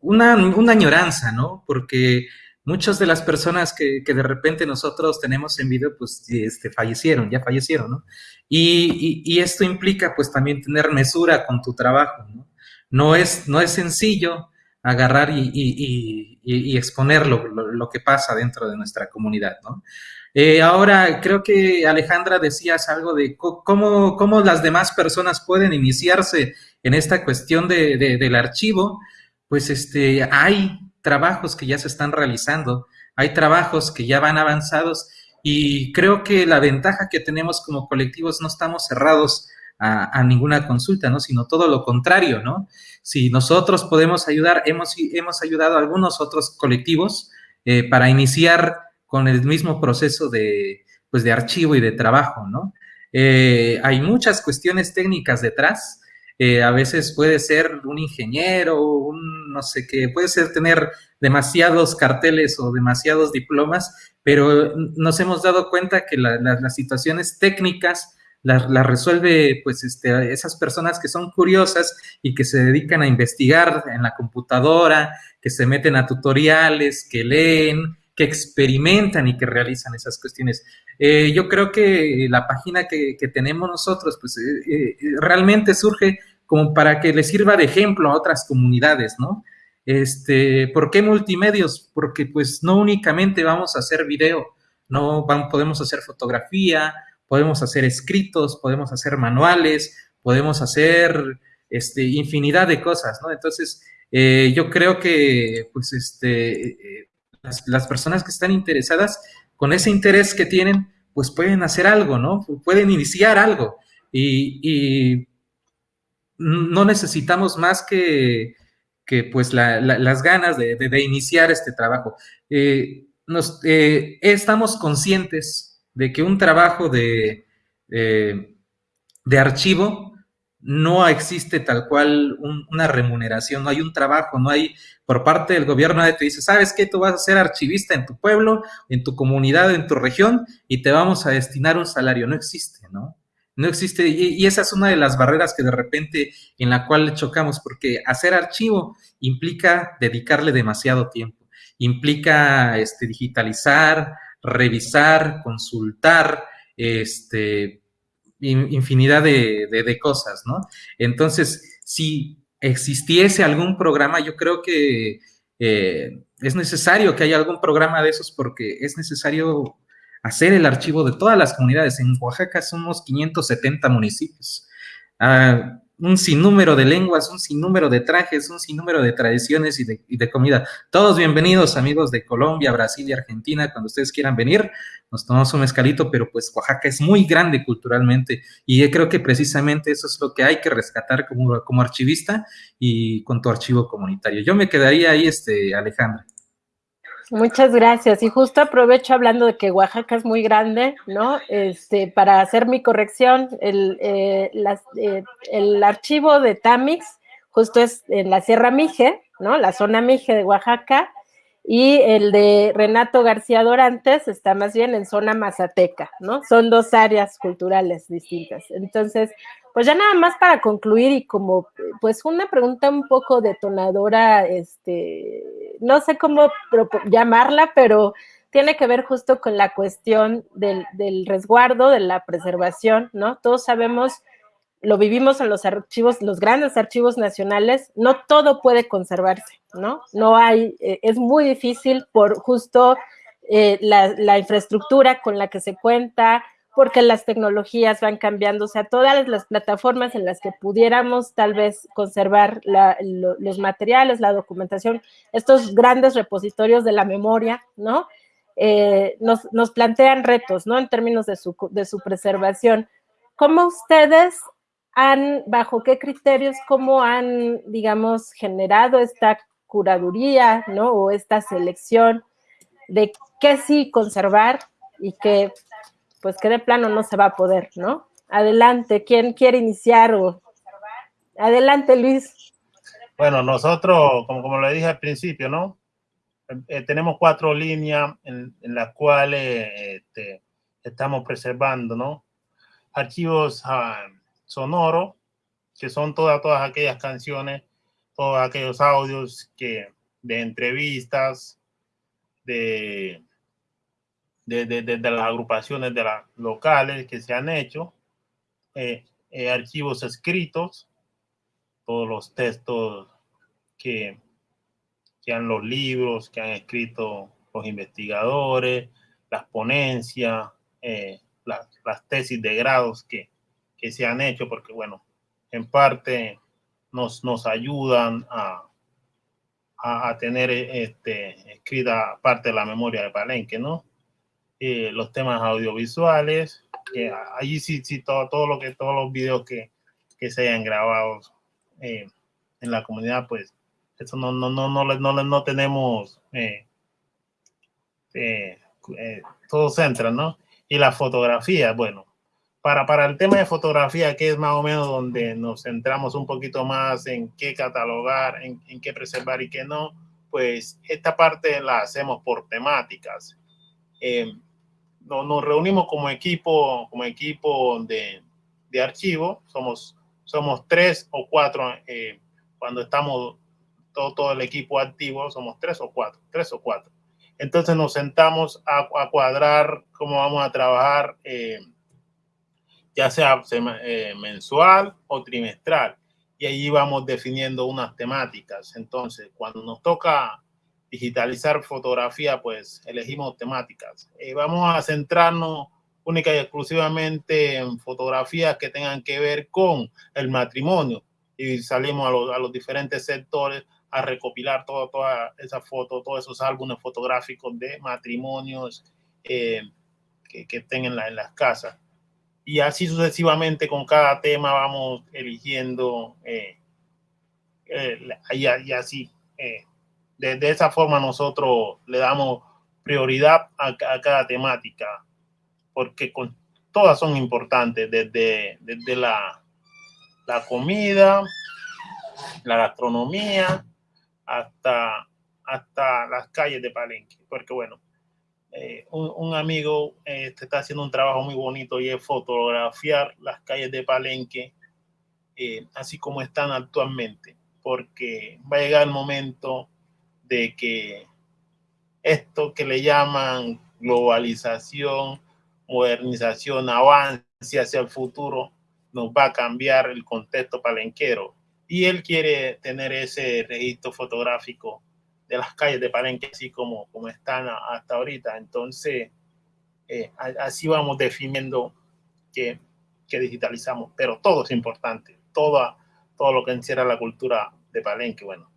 una, una añoranza, ¿no? Porque muchas de las personas que, de repente nosotros tenemos en video, pues este, fallecieron, ya fallecieron, ¿no? Y, esto implica pues también tener mesura con tu trabajo, ¿no? No es, no es sencillo agarrar y, exponer lo, lo, que pasa dentro de nuestra comunidad, ¿no? Eh, ahora, creo que Alejandra decías algo de cómo, cómo, las demás personas pueden iniciarse en esta cuestión de, del archivo. Pues este, hay trabajos que ya se están realizando, hay trabajos que ya van avanzados y creo que la ventaja que tenemos como colectivos no estamos cerrados a, ninguna consulta, ¿no? Sino todo lo contrario, ¿no? Si nosotros podemos ayudar, hemos, hemos ayudado a algunos otros colectivos eh, para iniciar con el mismo proceso de, pues, de archivo y de trabajo, ¿no? Eh, hay muchas cuestiones técnicas detrás. A veces puede ser un ingeniero, un no sé qué, puede ser tener demasiados carteles o demasiados diplomas, pero nos hemos dado cuenta que las situaciones técnicas las resuelve pues este, esas personas que son curiosas y que se dedican a investigar en la computadora, que se meten a tutoriales, que leen, que experimentan y que realizan esas cuestiones. Eh, yo creo que la página que, tenemos nosotros, pues eh, eh, realmente surge como para que le sirva de ejemplo a otras comunidades, ¿no? Este, ¿Por qué multimedios? Porque pues no únicamente vamos a hacer video, no podemos hacer fotografía, podemos hacer escritos, podemos hacer manuales, podemos hacer este, infinidad de cosas, ¿no? Entonces, yo creo que pues este, las, personas que están interesadas, con ese interés que tienen, pues pueden hacer algo, ¿no? Pueden iniciar algo. Y, no necesitamos más que, que pues las ganas de, iniciar este trabajo. Eh, nos, eh, estamos conscientes de que un trabajo de, eh, de archivo no existe tal cual una remuneración, no hay un trabajo, no hay por parte del gobierno nadie te dice, ¿sabes qué? Tú vas a ser archivista en tu pueblo, en tu comunidad, en tu región y te vamos a destinar un salario. No existe, ¿no? No existe y, esa es una de las barreras que de repente en la cual chocamos porque hacer archivo implica dedicarle demasiado tiempo, implica este, digitalizar, revisar, consultar, este, infinidad de, cosas, ¿no? Entonces, si existiese algún programa, yo creo que eh, es necesario que haya algún programa de esos porque es necesario hacer el archivo de todas las comunidades. En Oaxaca somos 570 municipios. Ah, un sinnúmero de lenguas, un sinnúmero de trajes, un sinnúmero de tradiciones y de, comida. Todos bienvenidos, amigos de Colombia, Brasil y Argentina, cuando ustedes quieran venir, nos tomamos un mezcalito, pero pues Oaxaca es muy grande culturalmente y yo creo que precisamente eso es lo que hay que rescatar como, como archivista y con tu archivo comunitario. Yo me quedaría ahí, este, Alejandra. Muchas gracias. Y justo aprovecho hablando de que Oaxaca es muy grande, ¿no? Este, para hacer mi corrección, el, eh, eh, el archivo de Tamix justo es en la Sierra Mije, ¿no? La zona Mije de Oaxaca, y el de Renato García Dorantes está más bien en zona mazateca, ¿no? Son dos áreas culturales distintas. Entonces, pues ya nada más para concluir y como pues una pregunta un poco detonadora, este, no sé cómo llamarla, pero tiene que ver justo con la cuestión del, resguardo, de la preservación, ¿no? Todos sabemos, lo vivimos en los archivos, los grandes archivos nacionales, no todo puede conservarse, ¿no? No hay, eh, es muy difícil por justo eh, la infraestructura con la que se cuenta, porque las tecnologías van cambiando, o sea, todas las plataformas en las que pudiéramos tal vez conservar los materiales, la documentación, estos grandes repositorios de la memoria, ¿no? Eh, nos, plantean retos, ¿no? En términos de su, de su preservación. ¿Cómo ustedes han, bajo qué criterios, cómo han, digamos, generado esta curaduría, ¿no? O esta selección de qué sí conservar y qué pues que de plano no se va a poder, ¿no? Adelante, ¿quién quiere iniciar? O... Adelante, Luis. Bueno, nosotros, como, como le dije al principio, ¿no? Eh, tenemos cuatro líneas en, las cuales este, estamos preservando, ¿no? Archivos ah, sonoros, que son todas, todas aquellas canciones, todos aquellos audios que, de entrevistas, de de, las agrupaciones de las locales que se han hecho, eh, eh, archivos escritos, todos los textos que, que han los libros que han escrito los investigadores, las ponencias, eh, las tesis de grados que, que, se han hecho, porque bueno, en parte nos, nos ayudan a, a, tener este, escrita parte de la memoria de Palenque, ¿no? Eh, los temas audiovisuales, que allí sí, sí, todo, todo lo que, todos los videos que, que se hayan grabado eh, en la comunidad, pues eso no, no, no, no, no, no tenemos, eh, todo se entra, ¿no? Y la fotografía, bueno, para, para el tema de fotografía, que es más o menos donde nos centramos un poquito más en qué catalogar, en, en qué preservar y qué no, pues esta parte la hacemos por temáticas. Eh, nos, nos, reunimos como equipo, como equipo de, de archivo, somos, somos tres o cuatro eh, cuando estamos todo, todo el equipo activo, somos tres o cuatro, tres o cuatro. Entonces nos sentamos a, a cuadrar cómo vamos a trabajar, eh, ya sea eh, mensual o trimestral. Y ahí vamos definiendo unas temáticas. Entonces, cuando nos toca digitalizar fotografía, pues elegimos temáticas. Eh, vamos a centrarnos única y exclusivamente en fotografías que tengan que ver con el matrimonio y salimos a los, a los diferentes sectores a recopilar todo, toda esa foto, todos esos álbumes fotográficos de matrimonios eh, que, que estén en, la, en, las casas. Y así sucesivamente con cada tema vamos eligiendo eh, eh, y, así. De, de, esa forma nosotros le damos prioridad a, a cada temática, porque con, todas son importantes, desde, desde la, la comida, la gastronomía, hasta, hasta las calles de Palenque, porque bueno, eh, un, un, amigo eh, está haciendo un trabajo muy bonito y es fotografiar las calles de Palenque eh, así como están actualmente, porque va a llegar el momento de que esto que le llaman globalización, modernización, avance hacia el futuro, nos va a cambiar el contexto palenquero y él quiere tener ese registro fotográfico de las calles de Palenque, así como, como están hasta ahorita. Entonces, eh, así vamos definiendo que, que, digitalizamos, pero todo es importante, todo, todo lo que encierra la cultura de Palenque. Bueno,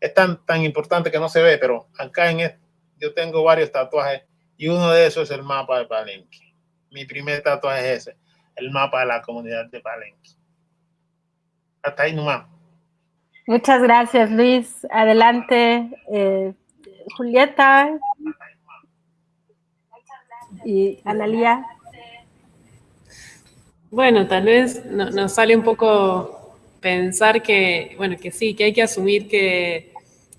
es tan, tan importante que no se ve, pero acá en este, yo tengo varios tatuajes y uno de esos es el mapa de Palenque. Mi primer tatuaje es ese, el mapa de la comunidad de Palenque. Hasta ahí nomás. Muchas gracias, Luis. Adelante, eh, Julieta y Analía. Bueno, tal vez no, nos sale un poco pensar que, bueno, que sí, que hay que asumir que,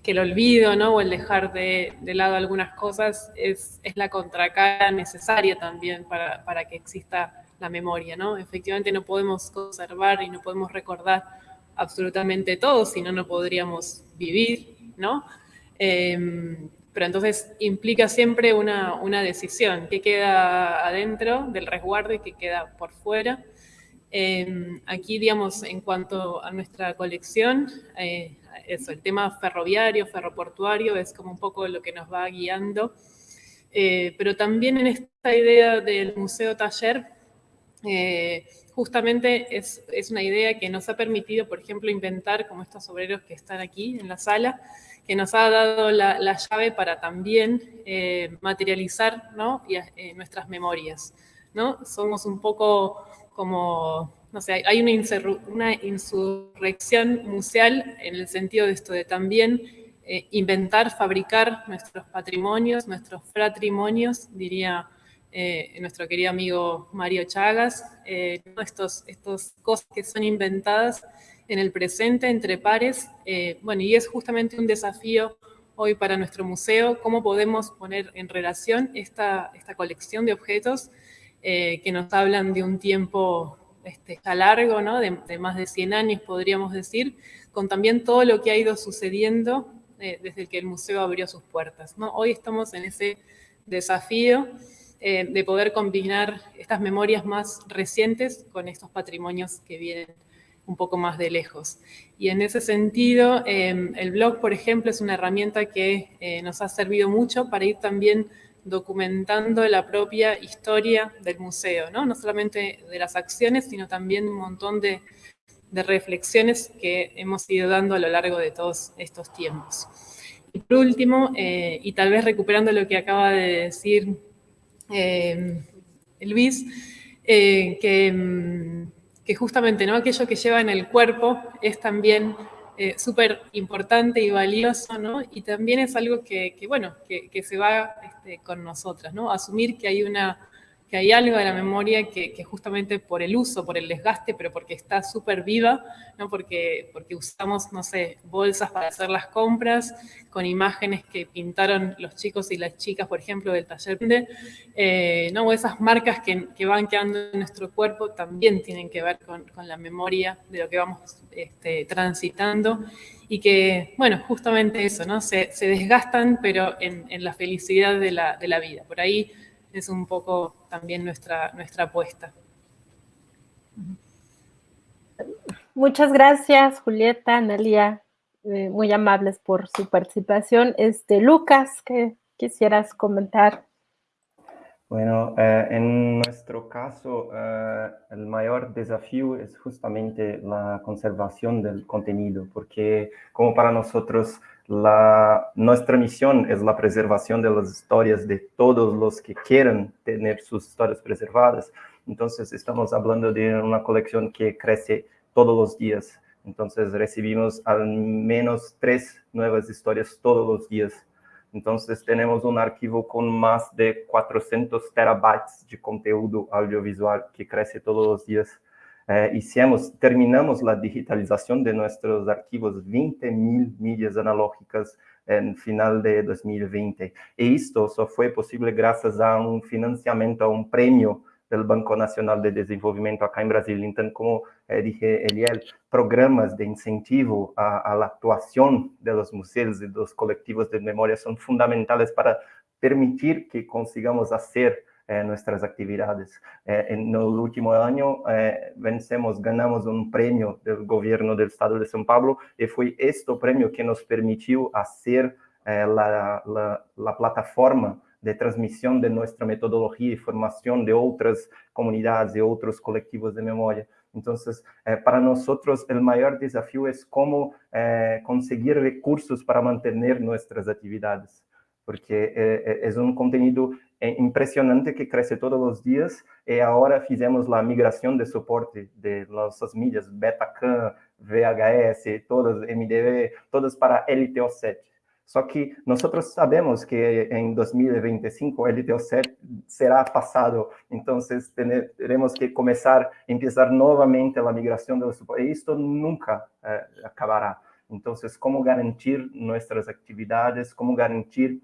el olvido, ¿no? O el dejar de, lado algunas cosas es, es, la contracara necesaria también para, para que exista la memoria, ¿no? Efectivamente no podemos conservar y no podemos recordar absolutamente todo, si no, no podríamos vivir, ¿no? Eh, pero entonces implica siempre una, una, decisión, qué queda adentro del resguardo y qué queda por fuera. Eh, aquí, digamos, en cuanto a nuestra colección, eh, eso, el tema ferroviario, ferroportuario, es como un poco lo que nos va guiando. Eh, pero también en esta idea del museo taller, eh, justamente es, es, una idea que nos ha permitido, por ejemplo, inventar como estos obreros que están aquí en la sala, que nos ha dado la, la llave para también eh, materializar ¿no? y, eh, nuestras memorias. ¿no? Somos un poco como, no sé, hay una, una insurrección museal en el sentido de esto de también eh, inventar, fabricar nuestros patrimonios, nuestros fratrimonios, diría eh, nuestro querido amigo Mario Chagas, eh, estos, estos cosas que son inventadas en el presente entre pares, eh, bueno, y es justamente un desafío hoy para nuestro museo, cómo podemos poner en relación esta, esta colección de objetos eh, que nos hablan de un tiempo este, ya largo, ¿no? de, más de 100 años podríamos decir, con también todo lo que ha ido sucediendo eh, desde que el museo abrió sus puertas. ¿no? Hoy estamos en ese desafío eh, de poder combinar estas memorias más recientes con estos patrimonios que vienen un poco más de lejos. Y en ese sentido, eh, el blog, por ejemplo, es una herramienta que nos ha servido mucho para ir también documentando la propia historia del museo, ¿no? No solamente de las acciones, sino también un montón de, reflexiones que hemos ido dando a lo largo de todos estos tiempos. Y por último, eh, y tal vez recuperando lo que acaba de decir eh, Luis, eh, que, mm, que, justamente ¿no? aquello que lleva en el cuerpo es también eh, súper importante y valioso, ¿no? Y también es algo que, que bueno, que, que, se va este, con nosotras, ¿no? Asumir que hay una que hay algo de la memoria que, justamente por el uso, por el desgaste, pero porque está súper viva, ¿no? porque, porque usamos, no sé, bolsas para hacer las compras, con imágenes que pintaron los chicos y las chicas, por ejemplo, del taller eh, ¿no? esas marcas que, que, van quedando en nuestro cuerpo también tienen que ver con, con la memoria de lo que vamos este, transitando y que, bueno, justamente eso, ¿no? Se, se desgastan, pero en, en, la felicidad de la, de la vida. Por ahí es un poco también nuestra, nuestra apuesta. Muchas gracias, Julieta, Analia, eh, muy amables por su participación. Este, Lucas, ¿qué quisieras comentar? Bueno, eh, en nuestro caso, eh, el mayor desafío es justamente la conservación del contenido, porque como para nosotros la, nuestra misión es la preservación de las historias de todos los que quieran tener sus historias preservadas. Entonces, estamos hablando de una colección que crece todos los días. Entonces, recibimos al menos tres nuevas historias todos los días entonces tenemos un archivo con más de 400 terabytes de conteúdo audiovisual que crece todos los días. Eh, hicimos, terminamos la digitalización de nuestros archivos 20.000 millas analógicas en final de 2020. Y esto solo fue posible gracias a un financiamiento, a un premio del Banco Nacional de Desenvolvimento acá en Brasil. Entonces, como eh, Eliel, programas de incentivo a, a, la actuación de los museos y de memoria son fundamentales para permitir que consigamos hacer eh, nuestras actividades. Eh, el último año eh, vencemos, ganamos un premio del gobierno del estado de São Paulo y fue este premio que nos permitió eh, la, la, la plataforma de transmisión de nuestra metodología y formación de otras comunidades y otros colectivos de memoria. Entonces, eh, para nosotros el mayor desafío es cómo eh, conseguir recursos para mantener nuestras actividades, porque eh, es un contenido impresionante que crece todos los días y ahora fizemos la migración de soporte de las millas Betacam, VHS, todas MDV, todas para LTO7. Só que nós sabemos que em 2025 o LTO7 será passado, então teremos que começar, começar novamente a migração do suporte. E isto nunca eh, acabará. Então, como garantir nossas atividades, como garantir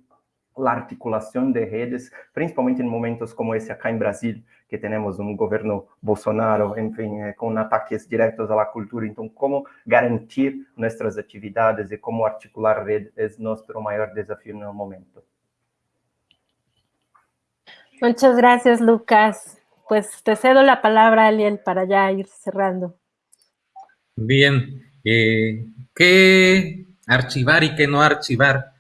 a articulação de redes, principalmente em momentos como esse acá em Brasil, que temos um governo Bolsonaro, enfim, eh, com ataques diretos à cultura. Então, como garantir nossas atividades e como articular redes é nosso maior desafio no momento. Muchas gracias, Lucas. Pues te cedo la palabra, Aliel, para ya ir cerrando. Bien, eh, ¿qué archivar y qué no archivar?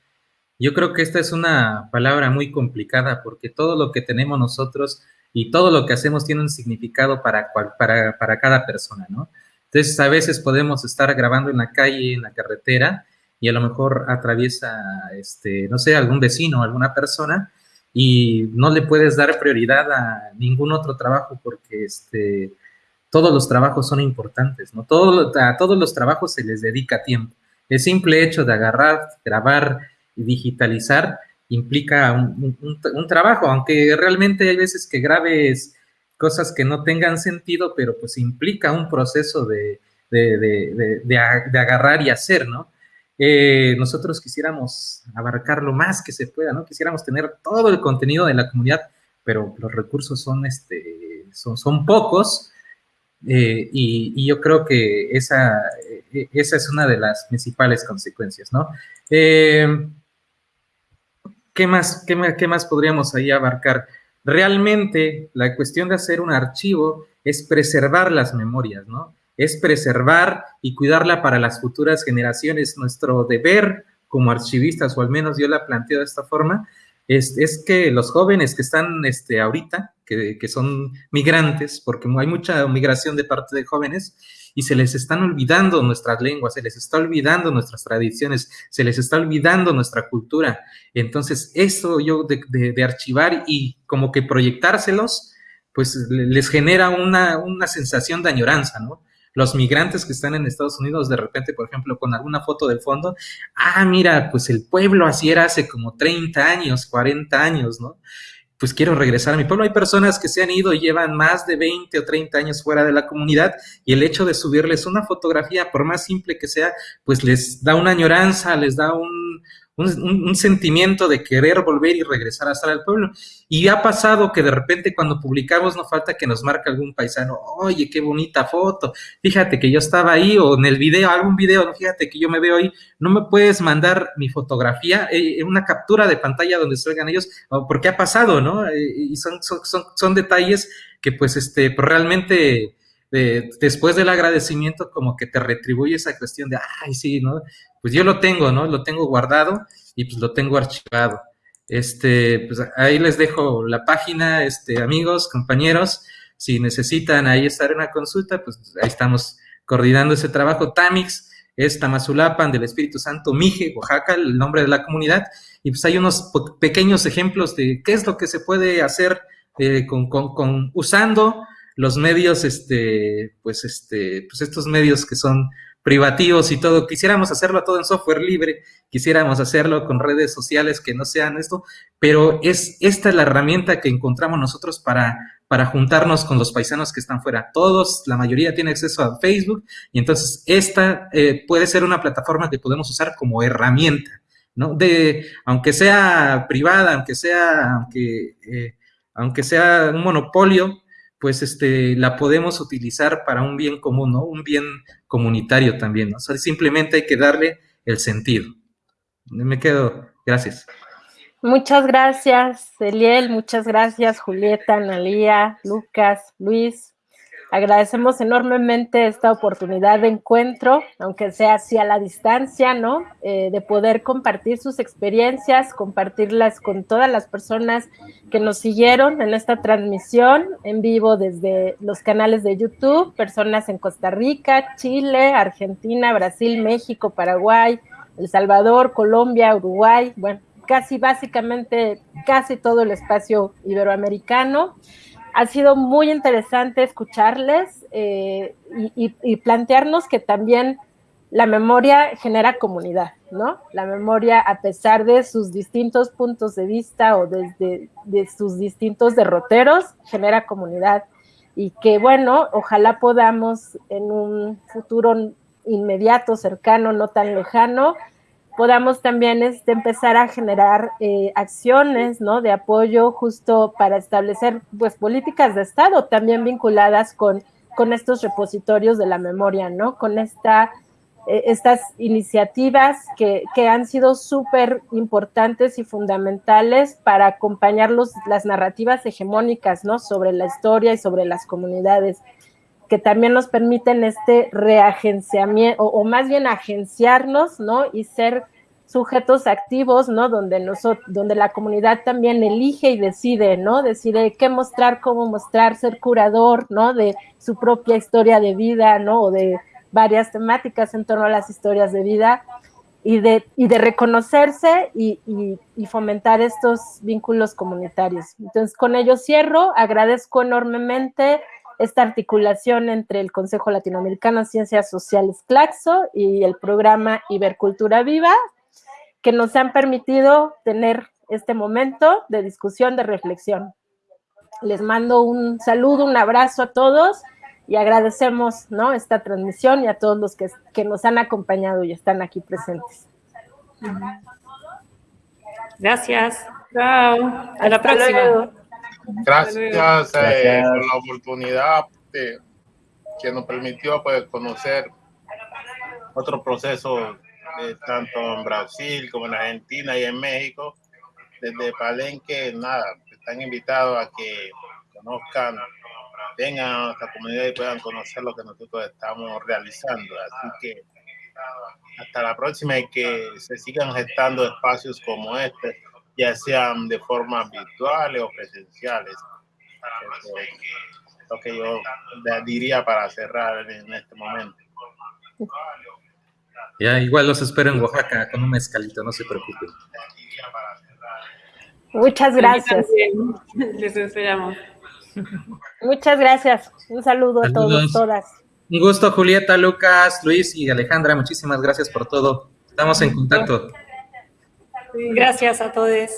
Yo creo que esta es una palabra muy complicada porque todo lo que tenemos nosotros y todo lo que hacemos tiene un significado para, para, para cada persona, ¿no? Entonces, a veces podemos estar grabando en la calle, en la carretera, y a lo mejor atraviesa, este, no sé, algún vecino, alguna persona, y no le puedes dar prioridad a ningún otro trabajo porque este, todos los trabajos son importantes, ¿no? Todo, a todos los trabajos se les dedica tiempo. El simple hecho de agarrar, grabar, digitalizar implica un, trabajo, aunque realmente hay veces que grabes cosas que no tengan sentido, pero pues implica un proceso de, de, agarrar y hacer, ¿no? Eh, nosotros quisiéramos abarcar lo más que se pueda, ¿no? Quisiéramos tener todo el contenido de la comunidad, pero los recursos son, este, son, son pocos, eh, y, yo creo que esa, e, esa es una de las principales consecuencias, ¿no? Eh, ¿Qué más, qué, más podríamos ahí abarcar? Realmente la cuestión de hacer un archivo es preservar las memorias, ¿no? Es preservar y cuidarla para las futuras generaciones. Nuestro deber como archivistas, o al menos yo la planteo de esta forma, es, es que los jóvenes que están este, ahorita, que, que, son migrantes, porque hay mucha migración de parte de jóvenes, y se les están olvidando nuestras lenguas, se les está olvidando nuestras tradiciones, se les está olvidando nuestra cultura. Entonces, eso yo de, archivar y como que proyectárselos, pues les genera una, una sensación de añoranza, ¿no? los migrantes que están en Estados Unidos, de repente, por ejemplo, con alguna foto del fondo, ah, mira, pues el pueblo así era hace como 30 años, 40 años, ¿no? Pues quiero regresar a mi pueblo. Hay personas que se han ido y llevan más de 20 o 30 años fuera de la comunidad y el hecho de subirles una fotografía, por más simple que sea, pues les da una añoranza, les da un, un, sentimiento de querer volver y regresar a estar al pueblo. Y ha pasado que de repente cuando publicamos no falta que nos marque algún paisano, oye, qué bonita foto, fíjate que yo estaba ahí o en el video, algún video, fíjate que yo me veo ahí, no me puedes mandar mi fotografía, eh, eh una captura de pantalla donde salgan ellos, porque ha pasado, ¿no? Eh, y son, son, son, detalles que pues este, pues realmente... Después del agradecimiento como que te retribuye esa cuestión de, ay, sí, ¿no? pues yo lo tengo, ¿no? Lo tengo guardado y pues lo tengo archivado. Este, pues ahí les dejo la página, este, amigos, compañeros, si necesitan ahí estar en una consulta, pues ahí estamos coordinando ese trabajo. Tamix es Tamazulapan del Espíritu Santo, Mije, Oaxaca, el nombre de la comunidad, y pues hay unos pequeños ejemplos de qué es lo que se puede hacer eh, con, con, usando los medios, este, pues este, pues estos medios que son privativos y todo. Quisiéramos hacerlo todo en software libre, quisiéramos hacerlo con redes sociales que no sean esto, pero es esta es la herramienta que encontramos nosotros para, para juntarnos con los paisanos que están fuera. Todos, la mayoría tiene acceso a Facebook y entonces esta eh, puede ser una plataforma que podemos usar como herramienta, ¿no? De, aunque sea privada, aunque sea, aunque, eh, aunque sea un monopolio, pues este, la podemos utilizar para un bien común, ¿no? Un bien comunitario también, ¿no? O sea, simplemente hay que darle el sentido. Me quedo, gracias. Muchas gracias, Eliel, muchas gracias, Julieta, Analía, Lucas, Luis, Agradecemos enormemente esta oportunidad de encuentro, aunque sea así a la distancia, ¿no? Eh, de poder compartir sus experiencias, compartirlas con todas las personas que nos siguieron en esta transmisión en vivo desde los canales de YouTube, personas en Costa Rica, Chile, Argentina, Brasil, México, Paraguay, El Salvador, Colombia, Uruguay, bueno, casi básicamente casi todo el espacio iberoamericano ha sido muy interesante escucharles eh, y, plantearnos que también la memoria genera comunidad, ¿no? La memoria, a pesar de sus distintos puntos de vista o desde de sus distintos derroteros, genera comunidad. Y que, bueno, ojalá podamos en un futuro inmediato, cercano, no tan lejano, podamos también este, empezar a generar eh, acciones de apoyo justo para establecer pues, políticas de Estado también vinculadas con, con estos repositorios de la memoria, ¿no? con esta, eh, estas iniciativas que, que han sido súper importantes y fundamentales para acompañar los, las narrativas hegemónicas ¿no? sobre la historia y sobre las comunidades que también nos permiten este reagenciamiento, o, más bien agenciarnos, ¿no? Y ser sujetos activos, ¿no? Donde, la comunidad también elige y decide, ¿no? Decide qué mostrar, cómo mostrar, ser curador, ¿no? De su propia historia de vida, ¿no? O de varias temáticas en torno a las historias de vida y de, y de reconocerse y, y, fomentar estos vínculos comunitarios. Entonces, con ello cierro, agradezco enormemente esta articulación entre el Consejo Latinoamericano de Ciencias Sociales CLACSO y el programa Ibercultura Viva, que nos han permitido tener este momento de discusión, de reflexión. Les mando un saludo, un abrazo a todos y agradecemos ¿no? esta transmisión y a todos los que, que nos han acompañado y están aquí presentes. Gracias. Chao. A la próxima. Gracias, eh, por la oportunidad que nos permitió pues, conocer otro proceso tanto en Brasil como en Argentina y en México. Desde Palenque, nada, están invitados a que conozcan, vengan a nuestra comunidad y puedan conocer lo que nosotros estamos realizando. Así que hasta la próxima y que se sigan gestando espacios como este ya sean de forma virtuales o presenciales. lo que yo diría para cerrar en este momento. Ya, igual los espero en Oaxaca con un mezcalito, no se preocupen. Muchas gracias. [laughs] Les esperamos. Muchas gracias. Un saludo a todos, todas. Un gusto, Julieta, Lucas, Luis y Alejandra. Muchísimas gracias por todo. Estamos en contacto. Gracias a todos.